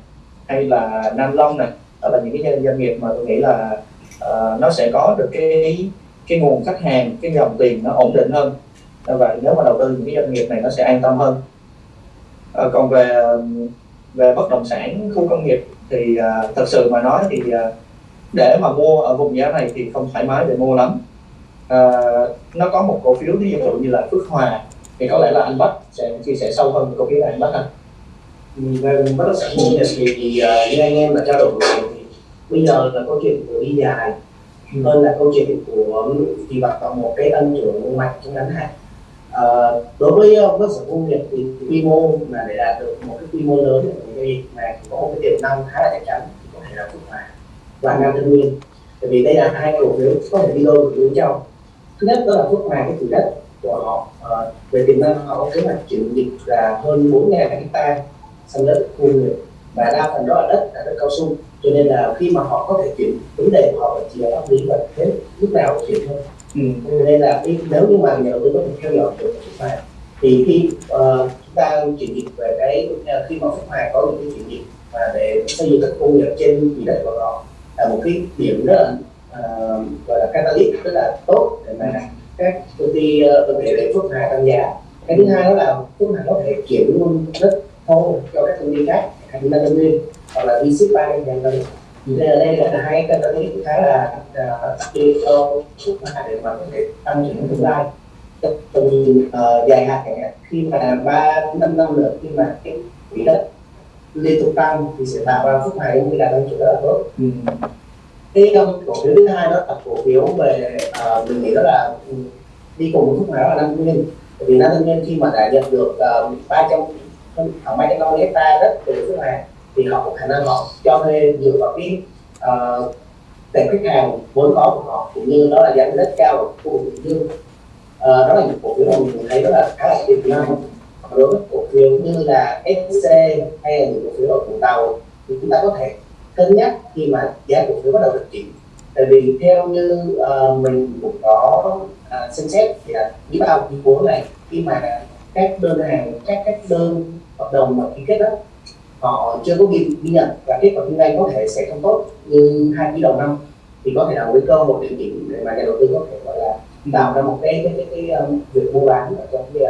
Speaker 6: hay là Nam Long nè đó là những cái doanh nghiệp mà tôi nghĩ là uh, nó sẽ có được cái cái nguồn khách hàng cái dòng tiền nó ổn định hơn. Và nếu mà đầu tư những cái doanh nghiệp này nó sẽ an tâm hơn. Uh, còn về về bất động sản khu công nghiệp thì uh, thật sự mà nói thì uh, để mà mua ở vùng giá này thì không thoải mái để mua lắm. Uh, nó có một cổ phiếu ví dụ như là Phước Hòa thì có lẽ là anh Bách sẽ chia sẻ sâu hơn về cổ phiếu này anh Bách anh
Speaker 7: về bất động sản công nghiệp thì, thì uh, như anh em đã trao đổi rồi thì bây giờ là câu chuyện của đi dài hơn là câu chuyện của kỳ vọng vào một cái tăng trưởng mạnh trong ngắn hạn. À, đối với bất động sản công nghiệp thì quy mô mà để đạt được một cái quy mô lớn thì mà có một cái tiềm năng khá là chắc chắn thì có thể là Phước Hòa và Nam Tân Nguyên bởi vì đây là hai cổ phiếu có thể đi đôi với nhau. Thứ nhất đó là Phước Hòa cái chủ đất của họ uh, về tiềm năng họ có kế hoạch chuyển dịch là hơn 4.000 hecta sang đất khu nghiệp và đa phần đó là đất là đất cao su. Cho nên là khi mà họ có thể chuyển vấn đề của họ chỉ là pháp lý và thế lúc nào cũng chuyển thôi. Ừ. cho nên là khi, nếu như mà nhà đầu tư có thể theo dõi được Phước Hòa thì khi uh, chúng ta chuyển dịch về cái khi mà Phước Hòa có những cái chuyển dịch và để xây dựng các khu nghiệp trên quỹ đất của họ là một cái điểm rất là uh, gọi là catalyst rất là tốt để mà các công ty uh, có thể để phước hà tăng giá cái thứ hai đó là phước hà có thể chuyển luôn rất thô cho các công ty khác là tân nguyên hoặc là đi ship bay nhà lần nên là đây là hai cái catalyst khá là đặc biệt cho phước hà để mà có thể tăng trưởng tương lai. Trong uh, dài hạn khi mà ba năm năm nữa khi mà cái quỹ đất liên tục tăng thì sẽ tạo ra phút này cái đà tăng trưởng rất là tốt. Ừ. cái um, cổ phiếu thứ hai đó là cổ phiếu về uh, mình nghĩ đó là ừ, đi cùng với phút này đó là năm nguyên. Bởi vì năm nguyên khi mà đã nhận được ờ, ba trăm khoảng ba trăm năm mươi hecta đất từ nước này thì họ có khả năng họ cho thuê dựa vào cái ờ, uh, tệp khách hàng vốn có của họ cũng như đó là giá đất cao của khu vực bình dương uh, đó là những cổ phiếu mà mình thấy rất là khá là tiềm năng. Đối với cổ phiếu như là SC hay là những cổ phiếu ở Vũng Tàu thì chúng ta có thể cân nhắc khi mà giá cổ phiếu bắt đầu được chỉnh tại vì theo như uh, mình cũng có uh, xem xét thì là quý bao quý bốn này khi mà các đơn hàng các các đơn hợp đồng mà ký kết đó. Họ chưa có ghi, ghi nhận và kết quả kinh doanh có thể sẽ không tốt như hai quý đầu năm. Thì có thể là một cái cơ hội điều chỉnh để mà nhà đầu tư có thể gọi là tạo ra một cái cái cái, cái, cái um, việc mua bán ở trong cái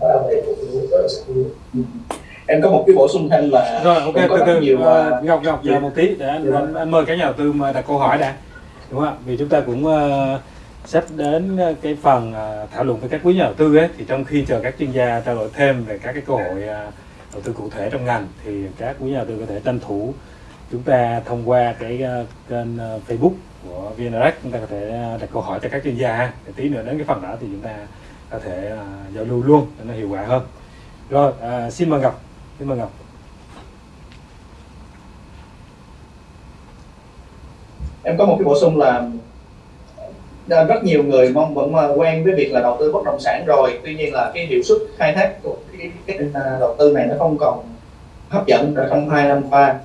Speaker 7: đó là về cổ phiếu bất động sản
Speaker 6: em có một cái bổ sung thêm là
Speaker 1: rồi ok từ từ.
Speaker 6: nhiều
Speaker 1: uh, ngọc ngọc chờ một tí để anh, anh, anh mời các nhà đầu tư mà đặt câu hỏi đã. Đúng không ạ? Vì chúng ta cũng uh, sắp đến ờ, cái phần ờ, thảo luận với các quý nhà đầu tư ấy thì trong khi chờ các chuyên gia trao đổi thêm về các cái cơ hội ờ, đầu tư cụ thể trong ngành thì các quý nhà đầu tư có thể tranh thủ chúng ta thông qua cái kênh Facebook của VNRX chúng ta có thể đặt câu hỏi cho các chuyên gia để tí nữa đến cái phần đó thì chúng ta có thể giao lưu luôn để nó hiệu quả hơn. Rồi à, xin mời ngọc. Xin mời ngọc.
Speaker 6: Em có một cái bổ sung là rất nhiều người mong vẫn ờ, quen với việc là đầu tư bất động sản rồi. Tuy nhiên là cái hiệu suất khai thác của cái, cái, cái à, đầu tư này nó không còn hấp dẫn ở trong hai năm qua.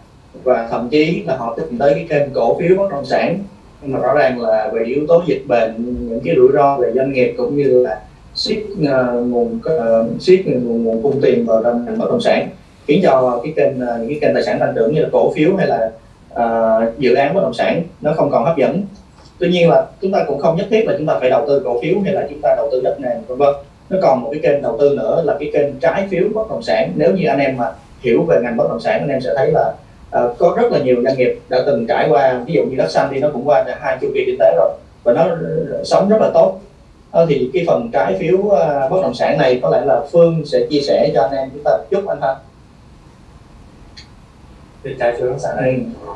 Speaker 6: Và thậm chí là họ tìm tới cái kênh cổ phiếu bất động sản. Nhưng mà rõ ràng là về yếu tố dịch bệnh những cái rủi ro về doanh nghiệp cũng như là siết uh, ờ, nguồn ờ, uh, siết nguồn, nguồn cung tiền vào trong ngành bất động sản. Khiến cho cái kênh uh, những cái kênh tài sản tăng trưởng như là cổ phiếu hay là uh, dự án bất động sản nó không còn hấp dẫn tuy nhiên là chúng ta cũng không nhất thiết là chúng ta phải đầu tư cổ phiếu hay là chúng ta đầu tư đất nền vân vân. Nó còn một cái kênh đầu tư nữa là cái kênh trái phiếu bất động sản. Nếu như anh em mà hiểu về ngành bất động sản anh em sẽ thấy là uh, có rất là nhiều doanh nghiệp đã từng trải qua ví dụ như đất xanh thì nó cũng qua hai chu kỳ kinh tế rồi và nó sống rất là tốt. Ờ, thì cái phần trái phiếu uh, bất động sản này có lẽ là Phương sẽ chia sẻ cho anh em chúng ta chút anh ha.
Speaker 3: Về trái phiếu bất động sản này
Speaker 6: ừ.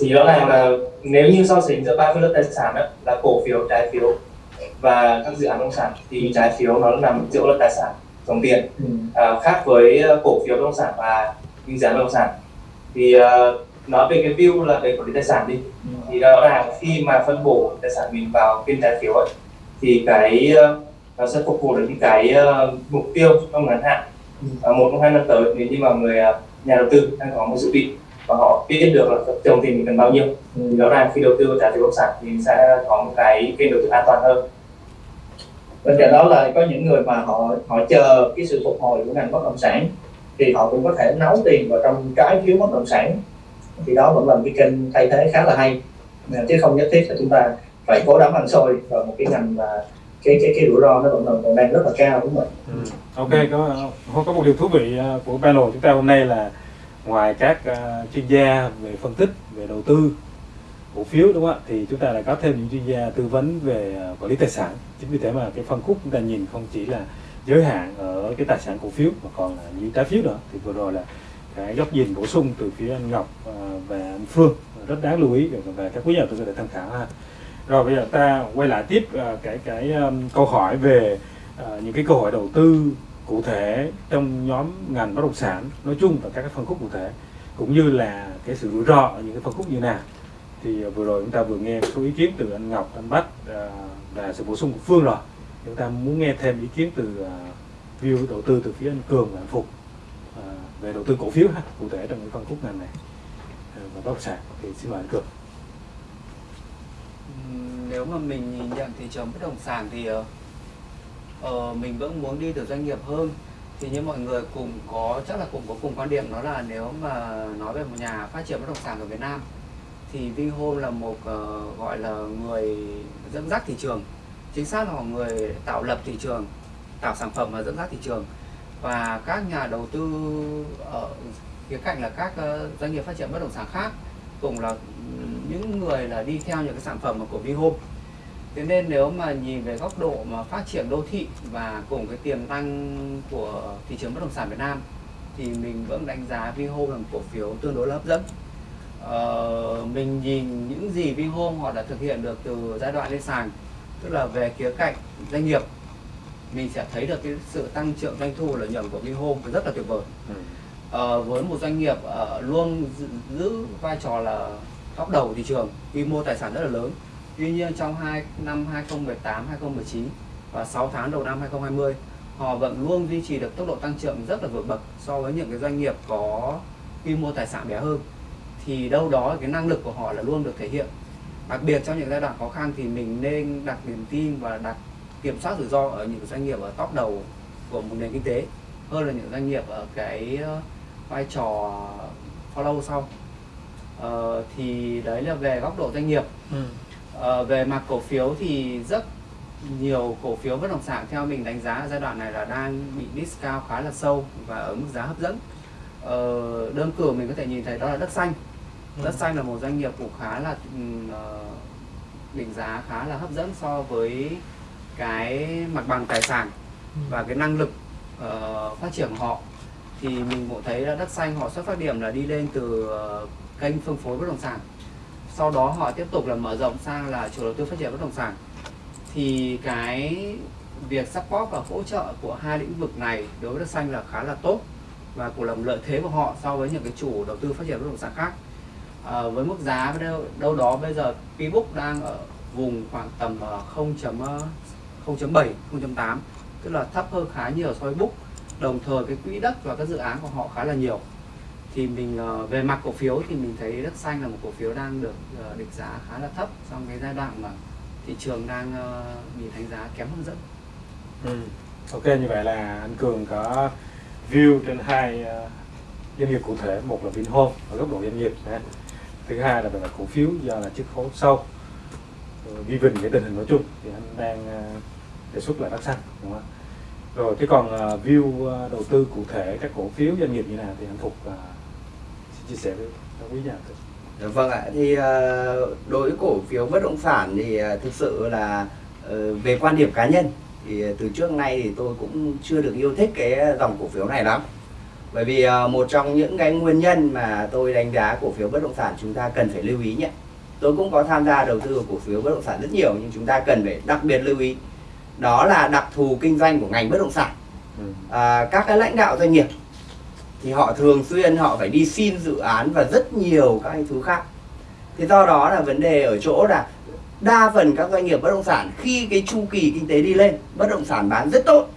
Speaker 3: Thì rõ ràng là nếu như so sánh giữa ba phân lớp tài sản đó, là cổ phiếu trái phiếu và các dự án bất động sản thì trái phiếu nó nằm giữa lớp tài sản dòng tiền.
Speaker 6: Ừ.
Speaker 3: à, khác với ờ, cổ phiếu bất động sản và những dự án bất động sản. Thì uh, nói về cái view là về quản lý tài sản đi. Thì rõ ràng khi mà phân bổ tài sản mình vào phiên trái phiếu ấy, thì cái ờ, nó sẽ phục vụ được những cái ờ, mục tiêu trong ngắn hạn.
Speaker 6: Ừ.
Speaker 3: uh, một trong hai năm tới nếu như mà người ờ, nhà đầu tư đang có một dự định và họ biết được là dòng tiền mình cần bao nhiêu. Thì
Speaker 6: Ừ.
Speaker 3: rõ ràng khi đầu tư vào trái phiếu bất động sản thì sẽ có một cái kênh đầu tư an toàn hơn.
Speaker 6: Bên cạnh đó là có những người mà họ họ chờ cái sự phục hồi của ngành bất động sản thì họ cũng có thể nấu tiền vào trong trái phiếu bất động sản. Thì đó vẫn là một cái kênh thay thế khá là hay. Chứ không nhất thiết là chúng ta phải cố đắm ăn xôi vào một cái ngành mà cái cái cái rủi ro nó vẫn còn đang rất là cao đúng không ạ?
Speaker 1: Ừ. Ok, có có một điều thú vị ờ, của panel chúng ta hôm nay là ngoài các uh, chuyên gia về phân tích về đầu tư cổ phiếu đúng không ạ? Thì chúng ta lại có thêm những chuyên gia tư vấn về uh, quản lý tài sản. Chính vì thế mà cái phân khúc chúng ta nhìn không chỉ là giới hạn ở cái tài sản cổ phiếu mà còn là những trái phiếu nữa. Thì vừa rồi là cái góc nhìn bổ sung từ phía anh Ngọc ờ, và anh Phương. Rất đáng lưu ý. Và- các quý nhà đầu tư có thể tham khảo ha. Rồi bây giờ ta quay lại tiếp cái cái um, câu hỏi về uh, những cái câu hỏi đầu tư cụ thể trong nhóm ngành bất động sản nói chung và các cái phân khúc cụ thể cũng như là cái sự rủi ro ở những cái phân khúc như nào. Thì à, vừa rồi chúng ta vừa nghe số ý kiến từ anh Ngọc, anh Bách à, và sự bổ sung của Phương rồi. Chúng ta muốn nghe thêm ý kiến từ à, view đầu tư từ phía anh Cường và anh Phục về đầu tư cổ phiếu ha cụ thể trong cái phân khúc ngành này và bất động sản. Thì xin mời anh Cường.
Speaker 5: Nếu mà mình nhìn nhận thị trường bất động sản thì ờ, uh, mình vẫn muốn đi được doanh nghiệp hơn. Thì như mọi người cùng có chắc là cùng có cùng quan điểm đó là nếu mà nói về một nhà phát triển bất động sản ở Việt Nam thì Vinhome là một uh, gọi là người dẫn dắt thị trường. Chính xác là một người tạo lập thị trường tạo sản phẩm và dẫn dắt thị trường. Và các nhà đầu tư ở khía cạnh là các ờ, doanh nghiệp phát triển bất động sản khác cũng là những người là đi theo những cái sản phẩm của Vinhome thế nên nếu mà nhìn về góc độ mà phát triển đô thị và cùng cái tiềm năng của thị trường bất động sản Việt Nam thì mình vẫn đánh giá Vinhome là một cổ phiếu tương đối là hấp dẫn. Ờ, mình nhìn những gì Vinhome họ đã thực hiện được từ giai đoạn lên sàn tức là về khía cạnh doanh nghiệp mình sẽ thấy được cái sự tăng trưởng doanh thu lợi nhuận của Vinhome rất là tuyệt vời. Ờ, với một doanh nghiệp ờ, luôn giữ, giữ vai trò là top đầu thị trường quy mô tài sản rất là lớn tuy nhiên trong hai năm 2018 2019 và 6 tháng đầu năm 2020 họ vẫn luôn duy trì được tốc độ tăng trưởng rất là vượt bậc so với những cái doanh nghiệp có quy mô tài sản bé hơn. Thì đâu đó cái năng lực của họ là luôn được thể hiện. Đặc biệt trong những giai đoạn khó khăn thì mình nên đặt niềm tin và đặt kiểm soát rủi ro ở những doanh nghiệp ở top đầu của một nền kinh tế hơn là những doanh nghiệp ở cái ờ, vai trò follow sau. Ờ, thì đấy là về góc độ doanh nghiệp. Ừ. Ờ, về mặt cổ phiếu thì rất nhiều cổ phiếu bất động sản theo mình đánh giá ở giai đoạn này là đang bị discount khá là sâu và ở mức giá hấp dẫn. Ờ, đơn cử mình có thể nhìn thấy đó là đất xanh. Đất xanh là một doanh nghiệp cũng khá là ừm, ờ, định giá khá là hấp dẫn so với cái mặt bằng tài sản và cái năng lực ờ, phát triển của họ. Thì mình cũng thấy là đất xanh họ xuất phát điểm là đi lên từ ờ, kênh phân phối bất động sản sau đó họ tiếp tục là mở rộng sang là chủ đầu tư phát triển bất động sản. Thì cái việc support và hỗ trợ của hai lĩnh vực này đối với đất xanh là khá là tốt và cũng là một lợi thế của họ so với những cái chủ đầu tư phát triển bất động sản khác. À, với mức giá đâu, đâu đó bây giờ P-Book đang ở vùng khoảng tầm ờ, 0.7 0.8 ờ, tức là thấp hơn khá nhiều so với book. Đồng thời cái quỹ đất và các dự án của họ khá là nhiều thì mình ờ, về mặt cổ phiếu thì mình thấy đất xanh là một cổ phiếu đang được ờ, định giá khá là thấp trong cái giai đoạn mà thị trường đang ờ, bị đánh giá kém hấp dẫn
Speaker 1: Ừ. Ok, như vậy là anh Cường có view trên hai doanh nghiệp cụ thể một là Vinhome ở góc độ doanh nghiệp ha. thứ hai là về mặt cổ phiếu do là chiếc khấu sâu ghi vinh cái tình hình nói chung thì anh đang đề xuất là đất xanh, đúng không rồi, thế còn view đầu tư cụ thể các cổ phiếu doanh nghiệp như nào thì anh Phục chia sẻ với các quý nhà tư
Speaker 4: Dạ Vâng ạ, thì ờ, đối với cổ phiếu bất động sản thì ờ, thực sự là ờ, về quan điểm cá nhân thì từ trước nay thì tôi cũng chưa được yêu thích cái dòng cổ phiếu này lắm. Bởi vì một trong những cái nguyên nhân mà tôi đánh giá cổ phiếu bất động sản chúng ta cần phải lưu ý nhé. Tôi cũng có tham gia đầu tư vào cổ phiếu bất động sản rất nhiều nhưng chúng ta cần phải đặc biệt lưu ý. Đó là đặc thù kinh doanh của ngành bất động sản.
Speaker 1: Ừ.
Speaker 4: À, các cái lãnh đạo doanh nghiệp thì họ thường xuyên họ phải đi xin dự án và rất nhiều các thứ khác. Thì do đó là vấn đề ở chỗ là đa phần các doanh nghiệp bất động sản khi cái chu kỳ kinh tế đi lên, bất động sản bán rất tốt.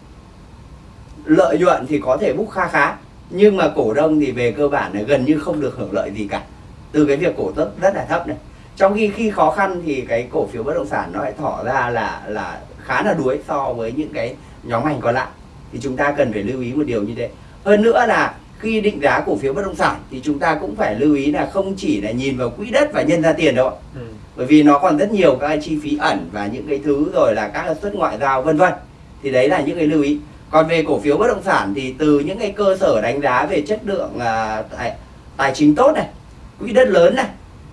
Speaker 4: Lợi nhuận thì có thể búc kha khá, nhưng mà cổ đông thì về cơ bản là gần như không được hưởng lợi gì cả. Từ cái việc cổ tức rất là thấp này. Trong khi khi khó khăn thì cái cổ phiếu bất động sản nó lại tỏ ra là là khá là đuối so với những cái nhóm ngành còn lại. Thì chúng ta cần phải lưu ý một điều như thế. Hơn nữa là khi định giá cổ phiếu bất động sản thì chúng ta cũng phải lưu ý là không chỉ là nhìn vào quỹ đất và nhân ra tiền đâu ạ.
Speaker 1: Ừ.
Speaker 4: bởi vì nó còn rất nhiều các chi phí ẩn và những cái thứ rồi là các suất ngoại giao vân vân thì đấy là những cái lưu ý còn về cổ phiếu bất động sản thì từ những cái cơ sở đánh giá về chất lượng à, tài, tài chính tốt này quỹ đất lớn này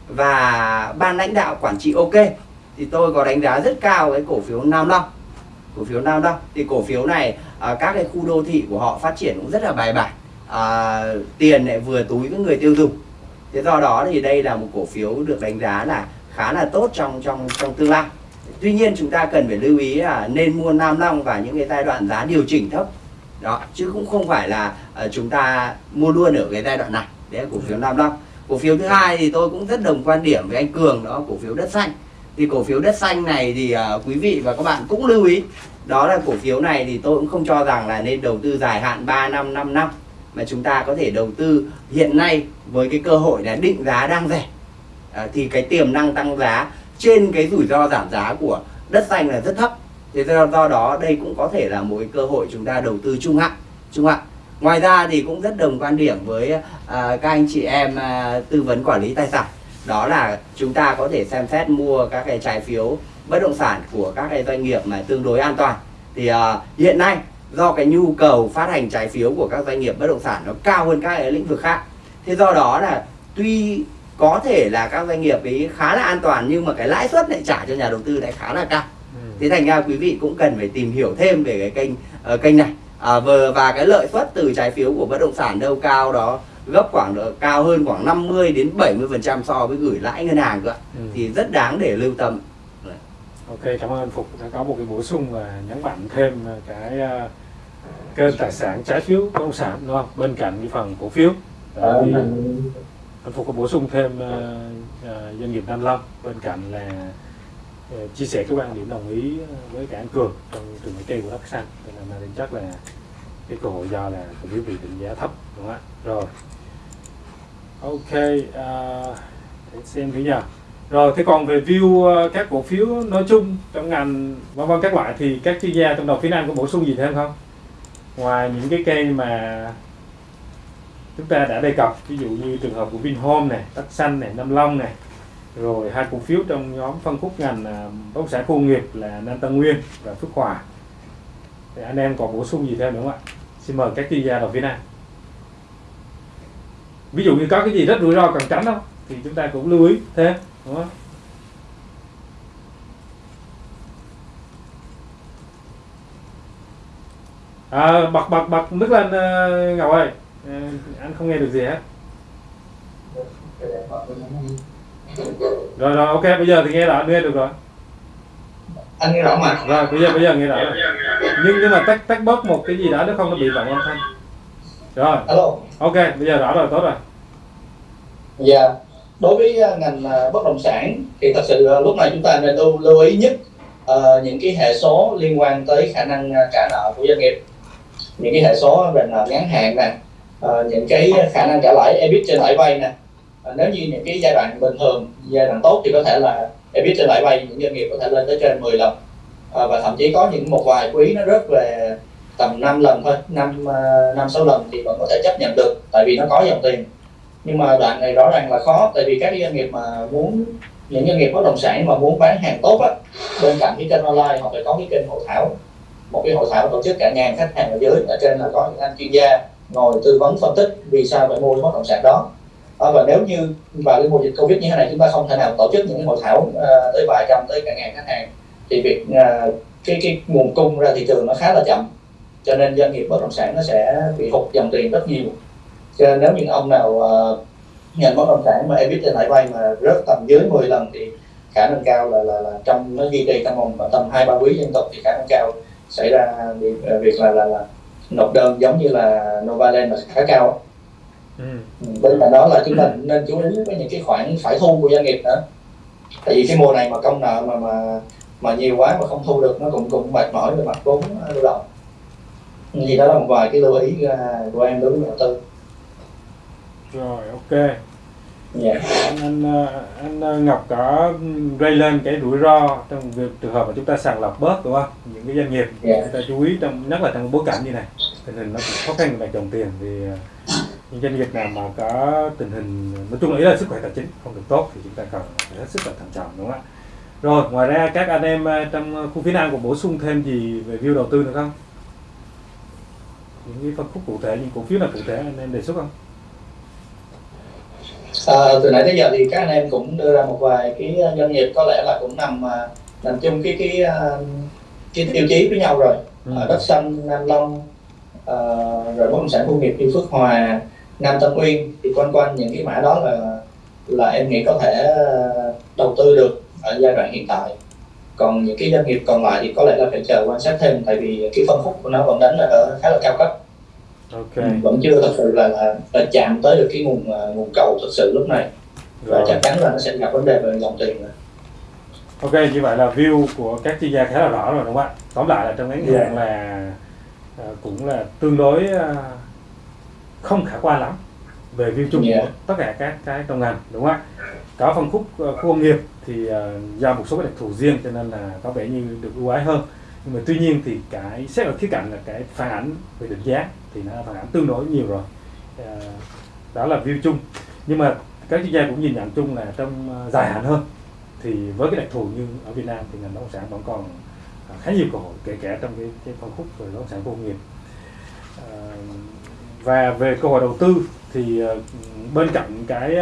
Speaker 4: và ban lãnh đạo quản trị ok thì tôi có đánh giá rất cao cái cổ phiếu Nam Long cổ phiếu Nam Long thì cổ phiếu này à, các cái khu đô thị của họ phát triển cũng rất là bài bản à, tiền lại vừa túi với người tiêu dùng. Thế do đó thì đây là một cổ phiếu được đánh giá là khá là tốt trong trong trong tương lai. Tuy nhiên chúng ta cần phải lưu ý là nên mua Nam Long vào những cái giai đoạn giá điều chỉnh thấp. Đó chứ cũng không phải là ờ, chúng ta mua luôn ở cái giai đoạn này. Đấy là cổ phiếu Nam Long. Cổ phiếu thứ hai thì tôi cũng rất đồng quan điểm với anh Cường đó cổ phiếu đất xanh. Thì cổ phiếu đất xanh này thì uh, quý vị và các bạn cũng lưu ý. Đó là cổ phiếu này thì tôi cũng không cho rằng là nên đầu tư dài hạn 3 năm 5 năm mà chúng ta có thể đầu tư hiện nay với cái cơ hội là định giá đang rẻ. À, thì cái tiềm năng tăng giá trên cái rủi ro giảm giá của đất xanh là rất thấp. Thế do, do đó đây cũng có thể là một cái cơ hội chúng ta đầu tư trung hạn trung hạn. Ngoài ra thì cũng rất đồng quan điểm với à, các anh chị em à, tư vấn quản lý tài sản. Đó là chúng ta có thể xem xét mua các cái trái phiếu bất động sản của các cái doanh nghiệp mà tương đối an toàn. Thì à, hiện nay do cái nhu cầu phát hành trái phiếu của các doanh nghiệp bất động sản nó cao hơn các lĩnh vực khác thế do đó là tuy có thể là các doanh nghiệp ấy khá là an toàn nhưng mà cái lãi suất lại trả cho nhà đầu tư lại khá là cao
Speaker 1: Ừ.
Speaker 4: thế thành ra quý vị cũng cần phải tìm hiểu thêm về cái kênh ờ, kênh này à, vừa và cái lợi suất từ trái phiếu của bất động sản đâu cao đó gấp khoảng độ cao hơn khoảng 50 đến 70 phần trăm so với gửi lãi ngân hàng cơ.
Speaker 1: Ừ.
Speaker 4: thì rất đáng để lưu tâm
Speaker 1: Ok, cảm ơn Phục đã có một cái bổ sung và nhấn mạnh thêm cái uh, kênh tài sản trái phiếu động sản đúng không? Bên cạnh cái phần cổ phiếu. Đó, thì anh Phục có bổ sung thêm uh, uh, doanh nghiệp Nam Long bên cạnh là uh, chia sẻ cái quan điểm đồng ý với cả anh Cường trong trường hợp của đất xanh nên là định chắc là cái cơ hội do là cổ phiếu bị định giá thấp đúng không ạ? Rồi. Ok, uh, để xem thử nha. Rồi thế còn về view ờ, các cổ phiếu nói chung trong ngành vân vân các loại thì các chuyên gia trong đầu phía Nam có bổ sung gì thêm không? Ngoài những cái cây mà chúng ta đã đề cập, ví dụ như trường hợp của Vinhome này, Tắc Xanh này, Nam Long này, rồi hai cổ phiếu trong nhóm phân khúc ngành à, bất động sản khu nghiệp là Nam Tân Nguyên và Phước Hòa. Thì anh em còn bổ sung gì thêm nữa không ạ? Xin mời các chuyên gia đầu phía Nam. Ví dụ như có cái gì rất rủi ro cần tránh không? Thì chúng ta cũng lưu ý thêm đúng không? À, bật bật bật nước lên uh, Ngọc ơi. Ờ, anh không nghe được gì hết. Rồi rồi ok bây giờ thì nghe rõ nghe được rồi.
Speaker 6: Anh nghe rõ mà.
Speaker 1: Rồi bây giờ bây giờ nghe rõ. Rồi nhưng nhưng mà tách tách bớt một cái gì đó nếu không nó bị vọng âm thanh. Rồi.
Speaker 6: Alo.
Speaker 1: Ok bây giờ rõ rồi tốt rồi.
Speaker 6: Dạ, đối với uh, ngành bất động sản thì thật sự lúc này chúng ta nên lưu, lưu ý nhất uh, những cái hệ số liên quan tới khả năng trả nợ của doanh nghiệp những cái hệ số về nợ ngắn hạn nè ờ, những cái khả năng trả lãi EBIT trên lãi vay nè. Ờ, nếu như những cái giai đoạn bình thường giai đoạn tốt thì có thể là EBIT trên lãi vay những doanh nghiệp có thể lên tới trên 10 lần. Ờ, và thậm chí có những một vài quý nó rớt về tầm 5 lần thôi năm uh, năm sáu lần thì vẫn có thể chấp nhận được tại vì nó có dòng tiền. Nhưng mà đoạn này rõ ràng là khó tại vì các doanh nghiệp mà muốn những doanh nghiệp bất động sản mà muốn bán hàng tốt á bên cạnh cái kênh online họ phải có cái kênh hội thảo một cái hội thảo tổ chức cả ngàn khách hàng ở dưới ở trên là có những anh chuyên gia ngồi tư vấn phân tích vì sao phải mua cái bất động sản đó. À, và nếu như vào cái mùa dịch covid như thế này chúng ta không thể nào tổ chức những cái hội thảo uh, tới vài trăm tới cả ngàn khách hàng. Thì việc uh, cái cái nguồn cung ra thị trường nó khá là chậm cho nên doanh nghiệp bất động sản nó sẽ bị hụt dòng tiền rất nhiều. Cho nên nếu những ông nào à, uh, ngành bất động sản mà EBIT trên lãi vay mà rớt tầm dưới 10 lần thì khả năng cao là là, là trong nó duy trì trong vòng tầm hai ba quý liên tục thì khả năng cao xảy ra việc, việc là, là là nộp đơn giống như là Novaland là khá cao
Speaker 1: ừ.
Speaker 6: bên cạnh đó là chúng ta nên chú ý với những cái khoản phải thu của doanh nghiệp nữa. Tại vì cái mùa này mà công nợ mà mà mà nhiều quá mà không thu được nó cũng cũng mệt mỏi về mặt vốn lưu động. Thì đó là một vài cái lưu ý à, của em đối với nhà đầu tư.
Speaker 1: Rồi ok
Speaker 6: yeah.
Speaker 1: anh, anh ờ, anh ờ, Ngọc có gây lên cái rủi ro trong việc trường hợp mà chúng ta sàng lọc bớt đúng không những cái doanh nghiệp
Speaker 6: Yeah.
Speaker 1: chúng ta chú ý trong nhất là trong bối cảnh như này tình hình nó cũng khó khăn về dòng tiền thì ờ, những doanh nghiệp nào mà có tình hình nói chung là ý là sức khỏe tài chính không được tốt thì chúng ta cần phải hết sức là thận trọng đúng không ạ rồi ngoài ra các anh em trong khu phía nam còn bổ sung thêm gì về view đầu tư nữa không những cái phân khúc cụ thể những cổ phiếu nào cụ thể anh em đề xuất không
Speaker 6: À, từ nãy tới giờ thì các anh em cũng đưa ra một vài cái doanh nghiệp có lẽ là cũng nằm à, nằm chung cái cái cái tiêu chí với nhau rồi.
Speaker 1: Ừ.
Speaker 6: à, đất xanh Nam Long à, rồi bất động sản công nghiệp như Phước Hòa Nam Tân Uyên thì quanh quanh những cái mã đó là là em nghĩ có thể đầu tư được ở giai đoạn hiện tại. Còn những cái doanh nghiệp còn lại thì có lẽ là phải chờ quan sát thêm tại vì cái phân khúc của nó vẫn đánh là ở khá là cao cấp
Speaker 1: ok
Speaker 6: vẫn chưa thật sự là, là, là chạm tới được cái nguồn à, nguồn cầu thật sự lúc này và
Speaker 1: rồi
Speaker 6: chắc chắn là nó sẽ gặp vấn đề về dòng tiền rồi.
Speaker 1: Ok, như vậy là view của các chuyên gia khá là rõ rồi đúng không ạ? Tóm lại là trong ngắn
Speaker 6: Dạ.
Speaker 1: hạn là à, cũng là tương đối à, không khả quan lắm về view chung
Speaker 6: Dạ.
Speaker 1: của tất cả các cái trong ngành đúng không ạ? Có phân khúc à, khu công nghiệp thì do một số cái đặc thù riêng cho nên là có vẻ như được ưu ái hơn. Nhưng mà tuy nhiên thì cái xét ở khía cạnh là cái phản ảnh về định giá thì nó phản ảnh tương đối nhiều rồi. À, đó là view chung. Nhưng mà các chuyên gia cũng nhìn nhận chung là trong ờ, dài hạn hơn thì với cái đặc thù như ở Việt Nam thì ngành bất động sản vẫn còn ờ, khá nhiều cơ hội kể cả trong cái, cái phân khúc về bất động sản công nghiệp à, và về cơ hội đầu tư thì bên cạnh cái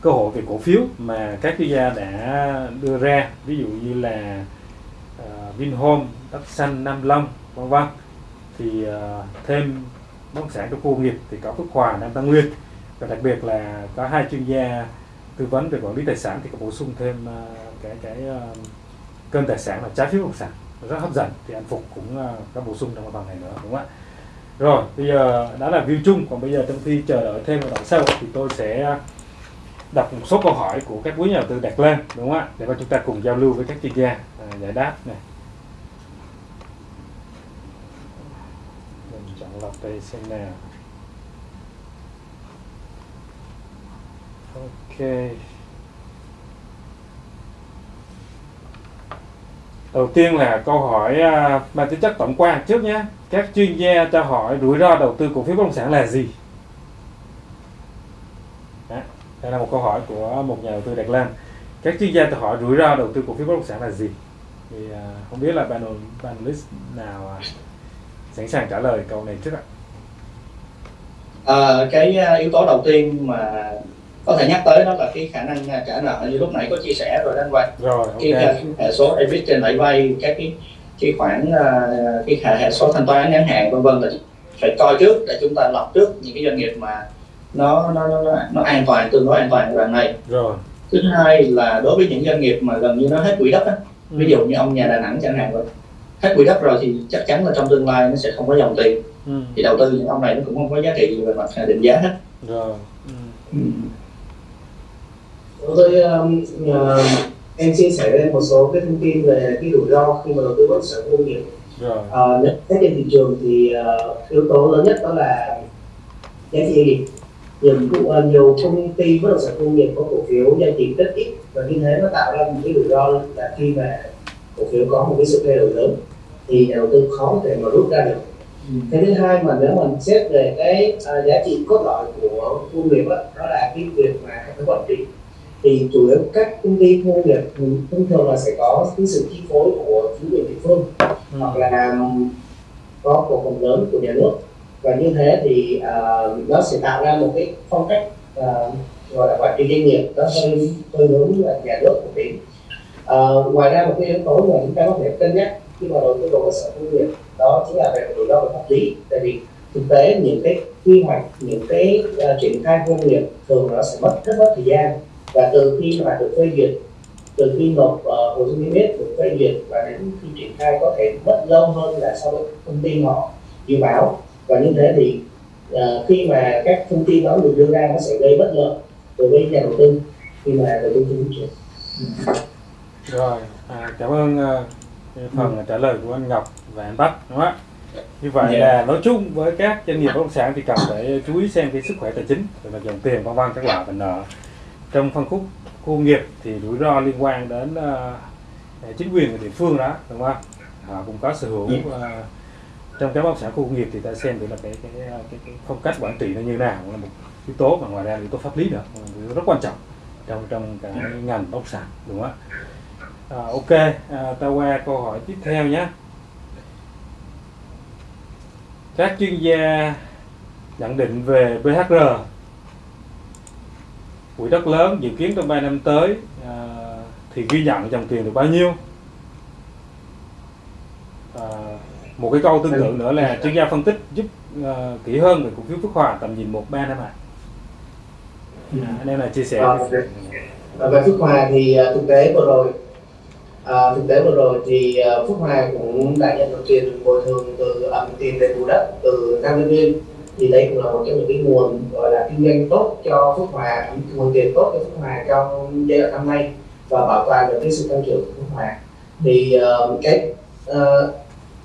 Speaker 1: cơ hội về cổ phiếu mà các chuyên gia đã đưa ra ví dụ như là Vinhome, Đất Xanh, Nam Long vân vân. Thì uh, thêm bất động sản trong khu công nghiệp thì có Phước Hòa, Nam Tân Nguyên. Và đặc biệt là có hai chuyên gia tư vấn về quản lý tài sản thì có bổ sung thêm uh, cái cái uh, kênh tài sản là trái phiếu bất động sản. Rất hấp dẫn thì anh Phục cũng uh, có bổ sung trong phần này nữa đúng không ạ? Rồi bây giờ đã là view chung. Còn bây giờ trong khi chờ đợi thêm một đoạn sau thì tôi sẽ đọc một số câu hỏi của các quý nhà đầu tư đặt lên đúng không ạ? Để mà chúng ta cùng giao lưu với các chuyên gia à, giải đáp này. Mình xem Ok. Đầu tiên là câu hỏi à, mang tính chất tổng quan trước nhé. Các chuyên gia cho hỏi rủi ro đầu tư cổ phiếu bất động sản là gì? Đó, đây là một câu hỏi của một nhà đầu tư đặt lên. Các chuyên gia cho hỏi rủi ro đầu tư cổ phiếu bất động sản là gì? Thì à, không biết là panel panelist nào à, sẵn sàng trả lời câu này trước ạ.
Speaker 6: À, cái à, yếu tố đầu tiên mà có thể nhắc tới đó là cái khả năng à, trả nợ như lúc nãy có chia sẻ rồi anh Quang
Speaker 1: Rồi,
Speaker 6: cái
Speaker 1: ok.
Speaker 6: à, hệ số EBIT trên lãi vay các cái cái khoản cái hệ, hệ số thanh toán ngắn hạn vân vân là phải coi trước để chúng ta lọc trước những cái doanh nghiệp mà nó nó nó nó, an toàn tương đối an toàn đoạn này
Speaker 1: Rồi.
Speaker 6: thứ hai là đối với những doanh nghiệp mà gần như nó hết quỹ đất á, ví dụ như ông nhà Đà Nẵng chẳng hạn vậy hết quỹ đất rồi thì chắc chắn là trong tương lai nó sẽ không có dòng tiền
Speaker 1: Ừ.
Speaker 6: thì đầu tư những ông này nó cũng không có giá trị gì về mặt định giá hết
Speaker 1: Rồi. Ừ.
Speaker 7: Với um, uh, em chia sẻ lên một số cái thông tin về cái rủi ro khi mà đầu tư bất động sản công nghiệp.
Speaker 1: Rồi.
Speaker 7: Uh, xét trên thị trường thì uh, yếu tố lớn nhất đó là giá trị. Nhiều, uh, nhiều công ty bất động sản công nghiệp có cổ phiếu giao dịch rất ít và như thế nó tạo ra một cái rủi ro là khi mà cổ phiếu có một cái sự thay đổi lớn thì nhà đầu tư khó thể mà rút ra được. Cái thứ hai mà nếu mình xét về cái à, giá trị cốt lõi của khu nghiệp đó, đó là cái việc mà hệ thống quản trị. Thì chủ yếu các công ty khu nghiệp ừ, thông thường là sẽ có cái sự chi phối của chính quyền địa phương
Speaker 1: Ừ.
Speaker 7: hoặc là có cổ phần lớn của nhà nước. Và như thế thì à, nó sẽ tạo ra một cái phong cách uh, gọi là quản trị doanh nghiệp nó hơi hơi hướng là nhà nước một tí. Uh, ngoài ra một cái yếu tố mà chúng ta có thể cân nhắc khi mà đầu tư vào cơ sở công nghiệp đó chính là về rủi ro về pháp lý. Tại vì thực tế những cái quy hoạch những cái uh, triển khai công nghiệp thường nó sẽ mất rất mất thời gian. Và từ khi mà được phê duyệt từ khi nộp uh, hồ sơ niêm yết được phê duyệt và đến khi triển khai có thể mất lâu hơn là so với công ty họ dự báo. Và như thế thì uh, khi mà các thông tin đó được đưa ra nó sẽ gây bất lợi đối với nhà đầu tư khi mà đầu tư trên thị trường. Ừ.
Speaker 1: Rồi à, cảm ơn uh, phần trả lời của anh Ngọc và anh Bắc đúng không ạ? Như vậy
Speaker 3: Dạ.
Speaker 1: là nói chung với các doanh nghiệp bất động sản thì cần phải chú ý xem cái sức khỏe tài chính về mặt dòng tiền vân vân các loại và nợ. Trong phân khúc khu công nghiệp thì rủi ro liên quan đến uh, chính quyền của địa phương đó đúng không họ cũng có sở hữu uh, trong cái bất động sản khu công nghiệp thì ta xem được là cái cái, cái, cái phong cách quản trị nó như nào là một yếu tố và ngoài ra yếu tố pháp lý nữa rất quan trọng trong trong cái ngành bất động sản đúng không ạ À, ok, à, ta qua câu hỏi tiếp theo nhé. Các chuyên gia nhận định về BHR quỹ đất lớn dự kiến trong 3 năm tới à, thì ghi nhận dòng tiền được bao nhiêu? À, một cái câu tương tự nữa là chuyên gia phân tích giúp à, kỹ hơn về cổ phiếu Phước Hòa tầm nhìn 1 3 năm ạ. À, anh em là chia sẻ.
Speaker 7: À. Và về Phước Hòa thì uh, thực tế vừa rồi à, thực tế vừa rồi thì à, Phúc Hà Hòa cũng đã nhận được tiền bồi thường từ um, tiền đền bù đất từ Nam Nhân Viên thì đây cũng là một trong những cái nguồn gọi là kinh doanh tốt cho phúc Hòa nguồn tiền tốt cho phúc Hòa trong giai đoạn năm nay và bảo toàn được cái sự tăng trưởng của phúc Hòa thì uh, cái uh,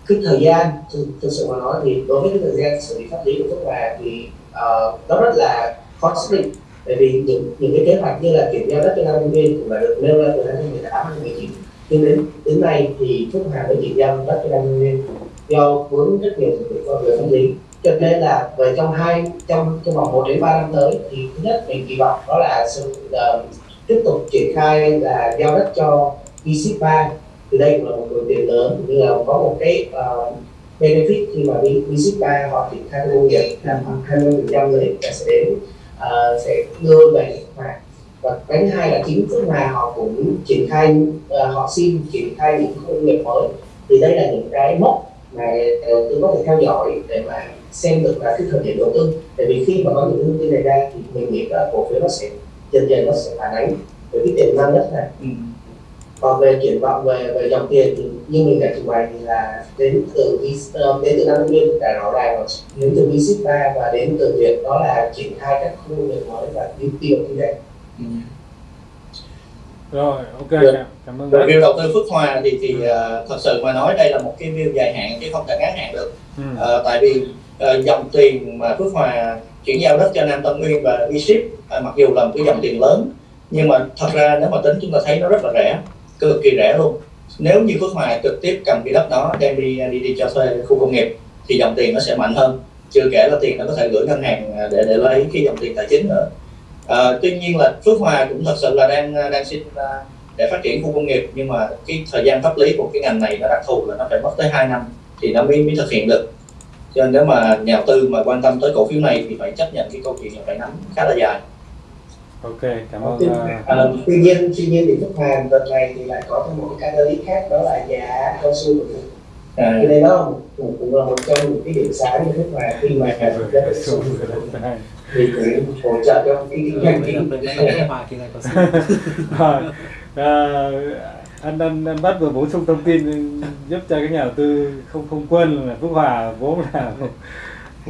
Speaker 7: cái thời gian thực, thực sự mà nói thì đối với cái thời gian xử lý pháp lý của phúc Hòa thì uh, nó rất là khó xác định. Bởi vì những những cái kế hoạch như là chuyển giao đất cho nam nhân viên cũng đã được nêu ra từ năm 2018 2019 nhưng đến đến nay thì Phước Hà mới chuyển giao đất cho năm nhân viên do vướng rất nhiều thủ tục về pháp lý. Cho nên là về trong hai trong trong vòng 1 đến 3 năm tới thì thứ nhất mình kỳ vọng đó là sự uh, tiếp tục triển khai là giao đất cho V-Ship 3 thì đây cũng là một nguồn tiền lớn như là có một cái uh, benefit khi mà V-Ship 3 họ triển khai công nghiệp. Là khoảng 20 phần trăm là sẽ đến uh, sẽ đưa về Hòa và cái thứ hai là chính Phước Hòa họ cũng triển khai uh, họ xin triển khai những công nghiệp mới. Thì đây là những cái mốc mà đầu tư có thể theo dõi để mà xem được là cái thời điểm đầu tư. Tại vì khi mà có những thông tin này ra thì mình nghĩ là cổ phiếu nó sẽ dần dần nó sẽ phản ánh với cái tiềm năng nhất này.
Speaker 3: Ừ.
Speaker 7: còn về triển vọng về về dòng tiền thì như mình đã trình bày thì là đến từ ờ, đến từ năm nguyên đã rõ ràng đến từ 3 và đến từ việc đó là triển khai các khu công nghiệp mới và tiêu tiêu kinh doanh
Speaker 3: Ừ.
Speaker 1: Rồi, ok,
Speaker 6: Được.
Speaker 1: cảm- cảm ơn
Speaker 6: view đầu tư Phước Hòa thì thì ờ, thật sự mà nói đây là một cái view dài hạn chứ không thể ngắn hạn được.
Speaker 1: Ừ.
Speaker 6: Ờ, tại vì ờ, dòng tiền mà Phước Hòa chuyển giao đất cho Nam Tân Nguyên và V-Ship ờ, mặc dù là một cái dòng tiền lớn nhưng mà thật ra nếu mà tính chúng ta thấy nó rất là rẻ, cực kỳ rẻ luôn. Nếu như Phước Hòa trực tiếp cầm cái đất đó đem đi đi đi cho thuê khu công nghiệp thì dòng tiền nó sẽ mạnh hơn. Chưa kể là tiền nó có thể gửi ngân hàng để để lấy cái dòng tiền tài chính nữa. Ờ, tuy nhiên là Phước Hòa cũng thật sự là đang đang xin ờ, để phát triển khu công nghiệp nhưng mà cái thời gian pháp lý của cái ngành này nó đặc thù là nó phải mất tới 2 năm thì nó mới mới thực hiện được. Cho nên nếu mà nhà đầu tư mà quan tâm tới cổ phiếu này thì phải chấp nhận cái câu chuyện là phải nắm khá là dài.
Speaker 1: Ok, cảm ơn.
Speaker 7: Tuy,
Speaker 1: à,
Speaker 7: ờ, tuy nhiên tuy nhiên thì Phước Hòa đợt này thì lại có thêm một cái catalyst khác đó là giá cao su của
Speaker 6: à,
Speaker 7: cho nên đó cũng, cũng là một trong những cái điểm sáng của Phước Hòa khi mà
Speaker 1: cái
Speaker 7: thì cũng hỗ trợ cho cái kinh doanh kinh
Speaker 1: à, anh anh anh bắt vừa bổ sung thông tin giúp cho các nhà đầu tư không không quên là Phước Hòa vốn là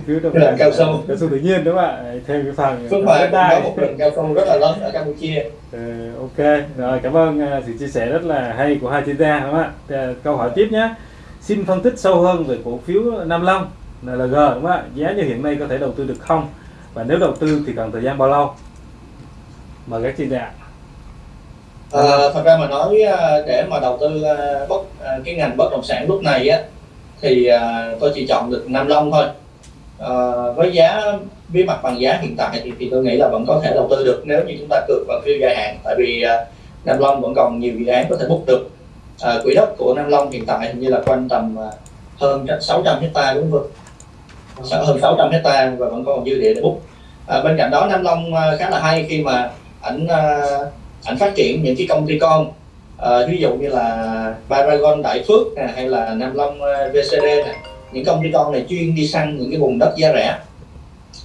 Speaker 1: phiếu
Speaker 6: Là
Speaker 1: ngành
Speaker 6: cao su.
Speaker 1: cao su tự nhiên đúng không ạ? Thêm cái phần
Speaker 6: Phước Hòa
Speaker 1: đất đai.
Speaker 6: một rừng cao su rất là lớn ở Campuchia
Speaker 1: Ừ, ok, rồi cảm ơn à, sự chia sẻ rất là hay của hai chuyên gia đúng không ạ? À, câu hỏi tiếp nhé. Xin phân tích sâu hơn về cổ phiếu Nam Long, NLG đúng không ạ? Giá như hiện nay có thể đầu tư được không? Và nếu đầu tư thì cần thời gian bao lâu? Mời các chuyên gia.
Speaker 6: Ờ, à, thật ra mà nói ờ, để mà đầu tư ờ, bất cái ngành bất động sản lúc này á thì tôi chỉ chọn được Nam Long thôi à, với giá với mặt bằng giá hiện tại thì, thì tôi nghĩ là vẫn có thể đầu tư được nếu như chúng ta cược vào phiêu dài hạn tại vì Nam Long vẫn còn nhiều dự án có thể bút được à, quỹ đất của Nam Long hiện tại hình như là quanh tầm hơn 600 hecta đúng không? Sa- hơn 600 hecta và vẫn còn dư địa để bút. À, bên cạnh đó Nam Long à, khá là hay khi mà ảnh à, ảnh phát triển những cái công ty con. À, ví dụ như là Paragon Đại Phước nè, hay là Nam Long à, VCD nè. Những công ty con này chuyên đi săn những cái vùng đất giá rẻ.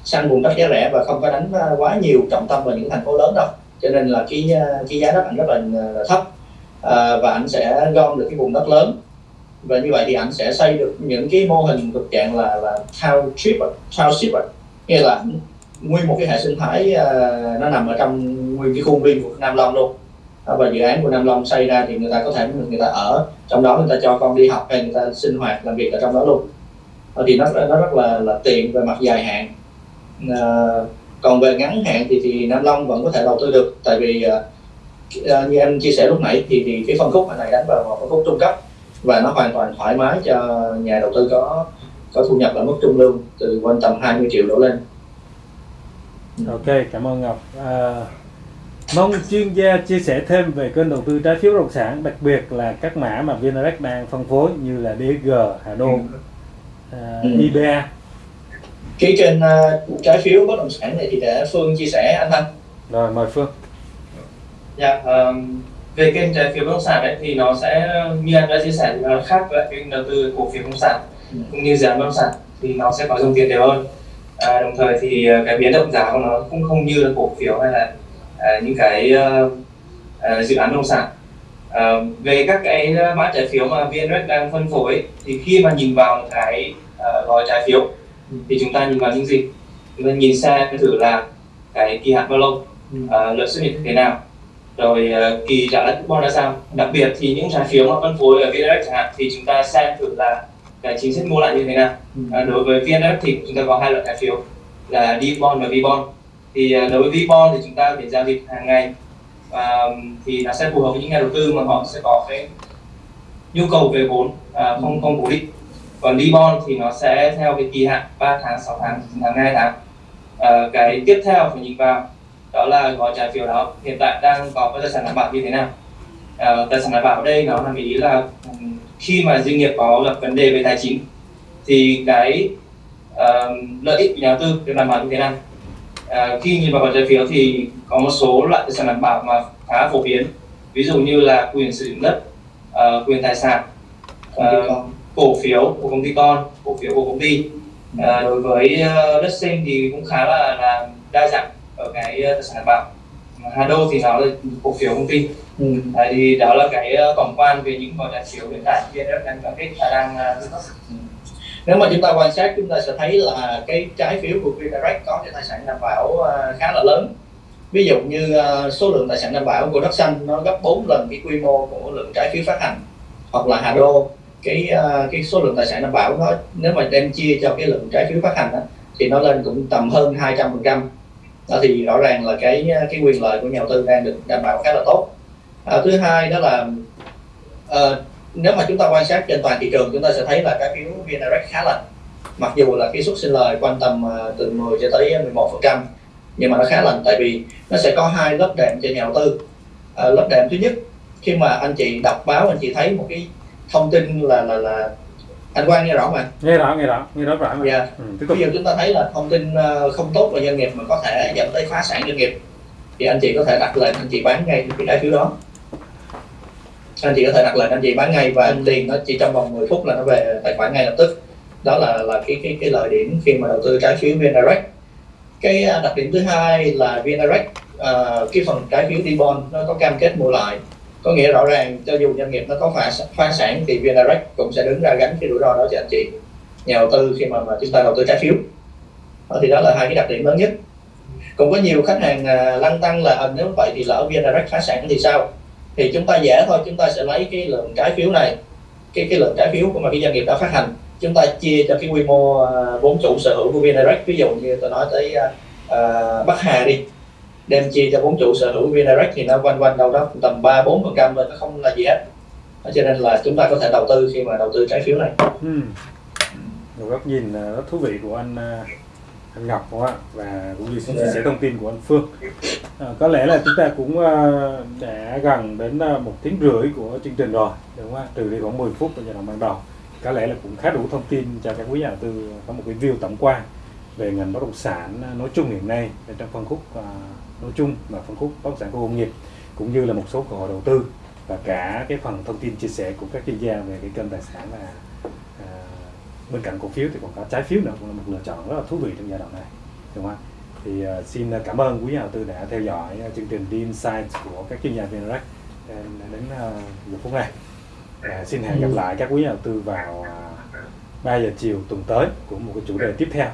Speaker 6: Săn vùng đất giá rẻ và không có đánh quá nhiều trọng tâm vào những thành phố lớn đâu. Cho nên là cái cái giá đất ảnh rất là, là thấp. À, và ảnh sẽ gom được cái vùng đất lớn và như vậy thì anh sẽ xây được những cái mô hình thuộc dạng là là township township nghĩa là nguyên một cái hệ sinh thái uh, nó nằm ở trong nguyên cái khuôn viên của Nam Long luôn. À, và dự án của Nam Long xây ra thì người ta có thể người ta ở trong đó người ta cho con đi học hay người ta sinh hoạt làm việc ở trong đó luôn. Thì nó nó rất là là tiện về mặt dài hạn. À, còn về ngắn hạn thì thì Nam Long vẫn có thể đầu tư được. Tại vì à, à như em chia sẻ lúc nãy thì thì cái phân khúc này đánh vào một phân khúc trung cấp và nó hoàn toàn thoải mái cho nhà đầu tư có có thu nhập ở mức trung lương từ quanh tầm 20 triệu đổ lên
Speaker 1: Ok, cảm ơn Ngọc. À, mong chuyên gia chia sẻ thêm về kênh đầu tư trái phiếu bất động sản, đặc biệt là các mã mà VNREX đang phân phối như là DG, Hà Đô, à,
Speaker 6: Ừ.
Speaker 1: IBA.
Speaker 6: cái kênh uh, trái phiếu bất động sản này thì để Phương chia sẻ anh Thanh
Speaker 1: Rồi mời Phương.
Speaker 3: Dạ, ờm, về kênh trái phiếu bất động sản ấy, thì nó sẽ như anh đã chia sẻ thì nó khác với kênh đầu tư cổ phiếu bất động sản
Speaker 6: Ừ.
Speaker 3: cũng như dự án bất động sản thì nó sẽ có dòng tiền đều hơn. À, đồng thời thì ờ, cái biến động giá của nó cũng không như là cổ phiếu hay là à, những cái ờ, dự án bất động sản. Ờ, về các cái mã trái phiếu mà VNREX đang phân phối ấy, thì khi mà nhìn vào một cái ờ, gói trái phiếu thì chúng ta nhìn vào những gì? Chúng ta nhìn xem thử là cái kỳ hạn bao lâu?
Speaker 6: Ừ.
Speaker 3: à, lợi suất như thế nào rồi ờ, kỳ trả lãi coupon ra sao? Đặc biệt thì những trái phiếu mà phân phối ở VNREX chẳng hạn thì chúng ta xem thử là cái chính sách mua lại như thế nào.
Speaker 6: Ừ.
Speaker 3: à, đối với VNREX thì chúng ta có hai loại trái phiếu là D bond và V bond thì ờ, đối với V bond thì chúng ta để giao dịch hàng ngày và thì nó sẽ phù hợp với những nhà đầu tư mà họ sẽ có cái nhu cầu về vốn à, không không cố định. Còn D bond thì nó sẽ theo cái kỳ hạn 3 tháng 6 tháng 9 tháng 2 tháng. À, cái tiếp theo phải nhìn vào đó là gói trái phiếu đó. Hiện tại đang có cái tài sản đảm bảo như thế nào? À, tài sản đảm bảo ở đây nó là ý là khi mà doanh nghiệp có gặp vấn đề về tài chính thì cái ờ, lợi ích của nhà đầu tư được đảm bảo như thế nào? À, khi nhìn vào gói trái phiếu thì có một số loại tài sản đảm bảo mà khá phổ biến. Ví dụ như là quyền sử dụng đất ờ, quyền tài sản
Speaker 6: con.
Speaker 3: cổ phiếu của công ty con cổ phiếu của công ty. À, đối với đất sinh thì cũng khá là, là đa dạng ở cái ờ, tài sản đảm bảo Hà Đô thì nó là cổ phiếu công ty.
Speaker 6: Ừ.
Speaker 3: à, thì đó là cái ờ, tổng quan về những gói trái phiếu hiện tại VNF đang cam kết và đang ờ, cấp.
Speaker 6: Nếu mà chúng ta quan sát chúng ta sẽ thấy là cái trái phiếu của VNREX có cái tài sản đảm bảo khá là lớn. Ví dụ như số lượng tài sản đảm bảo của đất xanh nó gấp 4 lần cái quy mô của lượng trái phiếu phát hành. Hoặc là Hà Đô cái cái số lượng tài sản đảm bảo nó nếu mà đem chia cho cái lượng trái phiếu phát hành đó, thì nó lên cũng tầm hơn 200 phần trăm đó thì rõ ràng là cái cái quyền lợi của nhà đầu tư đang được đảm bảo khá là tốt. À, thứ hai đó là à, nếu mà chúng ta quan sát trên toàn thị trường chúng ta sẽ thấy là trái phiếu VNREX khá lành mặc dù là cái suất sinh lời quanh tầm à, từ 10 cho tới 11 phần trăm nhưng mà nó khá lành tại vì nó sẽ có hai lớp đệm cho nhà đầu tư. À, lớp đệm thứ nhất khi mà anh chị đọc báo anh chị thấy một cái thông tin là là là anh Quang nghe rõ mà
Speaker 1: Nghe rõ, nghe rõ, nghe rõ rõ mà.
Speaker 6: Dạ.
Speaker 1: Ừ, tiếp tục.
Speaker 6: Bây giờ chúng ta thấy là thông tin ờ, không tốt về doanh nghiệp mà có thể dẫn tới phá sản doanh nghiệp thì anh chị có thể đặt lệnh anh chị bán ngay cái trái phiếu đó anh chị có thể đặt lệnh anh chị bán ngay và tiền nó chỉ trong vòng 10 phút là nó về tài khoản ngay lập tức đó là là cái cái cái lợi điểm khi mà đầu tư trái phiếu VNDirect cái ờ, đặc điểm thứ hai là VNDirect ờ, cái phần trái phiếu D-bond nó có cam kết mua lại có nghĩa rõ ràng cho dù doanh nghiệp nó có phá phá sản thì VNDirect cũng sẽ đứng ra gánh cái rủi ro đó cho anh chị. Nhà đầu tư khi mà, mà chúng ta đầu tư trái phiếu. Đó, thì đó là hai cái đặc điểm lớn nhất. Cũng có nhiều khách hàng à, lăn tăng là hình nếu vậy thì lỡ VN phá sản thì sao? Thì chúng ta dễ thôi chúng ta sẽ lấy cái lượng trái phiếu này cái cái lượng trái phiếu của mà cái doanh nghiệp đã phát hành. Chúng ta chia cho cái quy mô à, vốn chủ sở hữu của VN ví dụ như tôi nói tới uh, Bắc Hà đi đem chia cho vốn chủ sở hữu VN Direct thì nó quanh quanh đâu đó tầm ba bốn phần trăm thôi nó không là gì hết Đó, cho nên là chúng ta có thể đầu tư khi mà đầu tư trái phiếu này
Speaker 1: Ừ. Một góc nhìn à, rất thú vị của anh à, anh Ngọc đúng không và cũng như sự chia sẻ thông tin của anh Phương. À, có lẽ là chúng ta cũng đã gần đến một tiếng rưỡi của chương trình rồi đúng không? Trừ đi khoảng 10 phút ở giai đoạn ban đầu. Có lẽ là cũng khá đủ thông tin cho các quý nhà đầu tư có một cái view tổng quan về ngành bất động sản nói chung hiện nay trong phân khúc nói chung và phân khúc bất động sản công nghiệp cũng như là một số cơ hội đầu tư và cả cái phần thông tin chia sẻ của các chuyên gia về cái kênh tài sản là à, bên cạnh cổ phiếu thì còn có trái phiếu nữa cũng là một lựa chọn rất là thú vị trong giai đoạn này đúng không thì uh, xin cảm ơn quý nhà đầu tư đã theo dõi uh, chương trình Dean Science của các chuyên gia VNREX à, đến uh, giờ phút này uh, xin hẹn gặp lại các quý nhà đầu tư vào uh, 3 giờ chiều tuần tới của một cái chủ đề tiếp theo?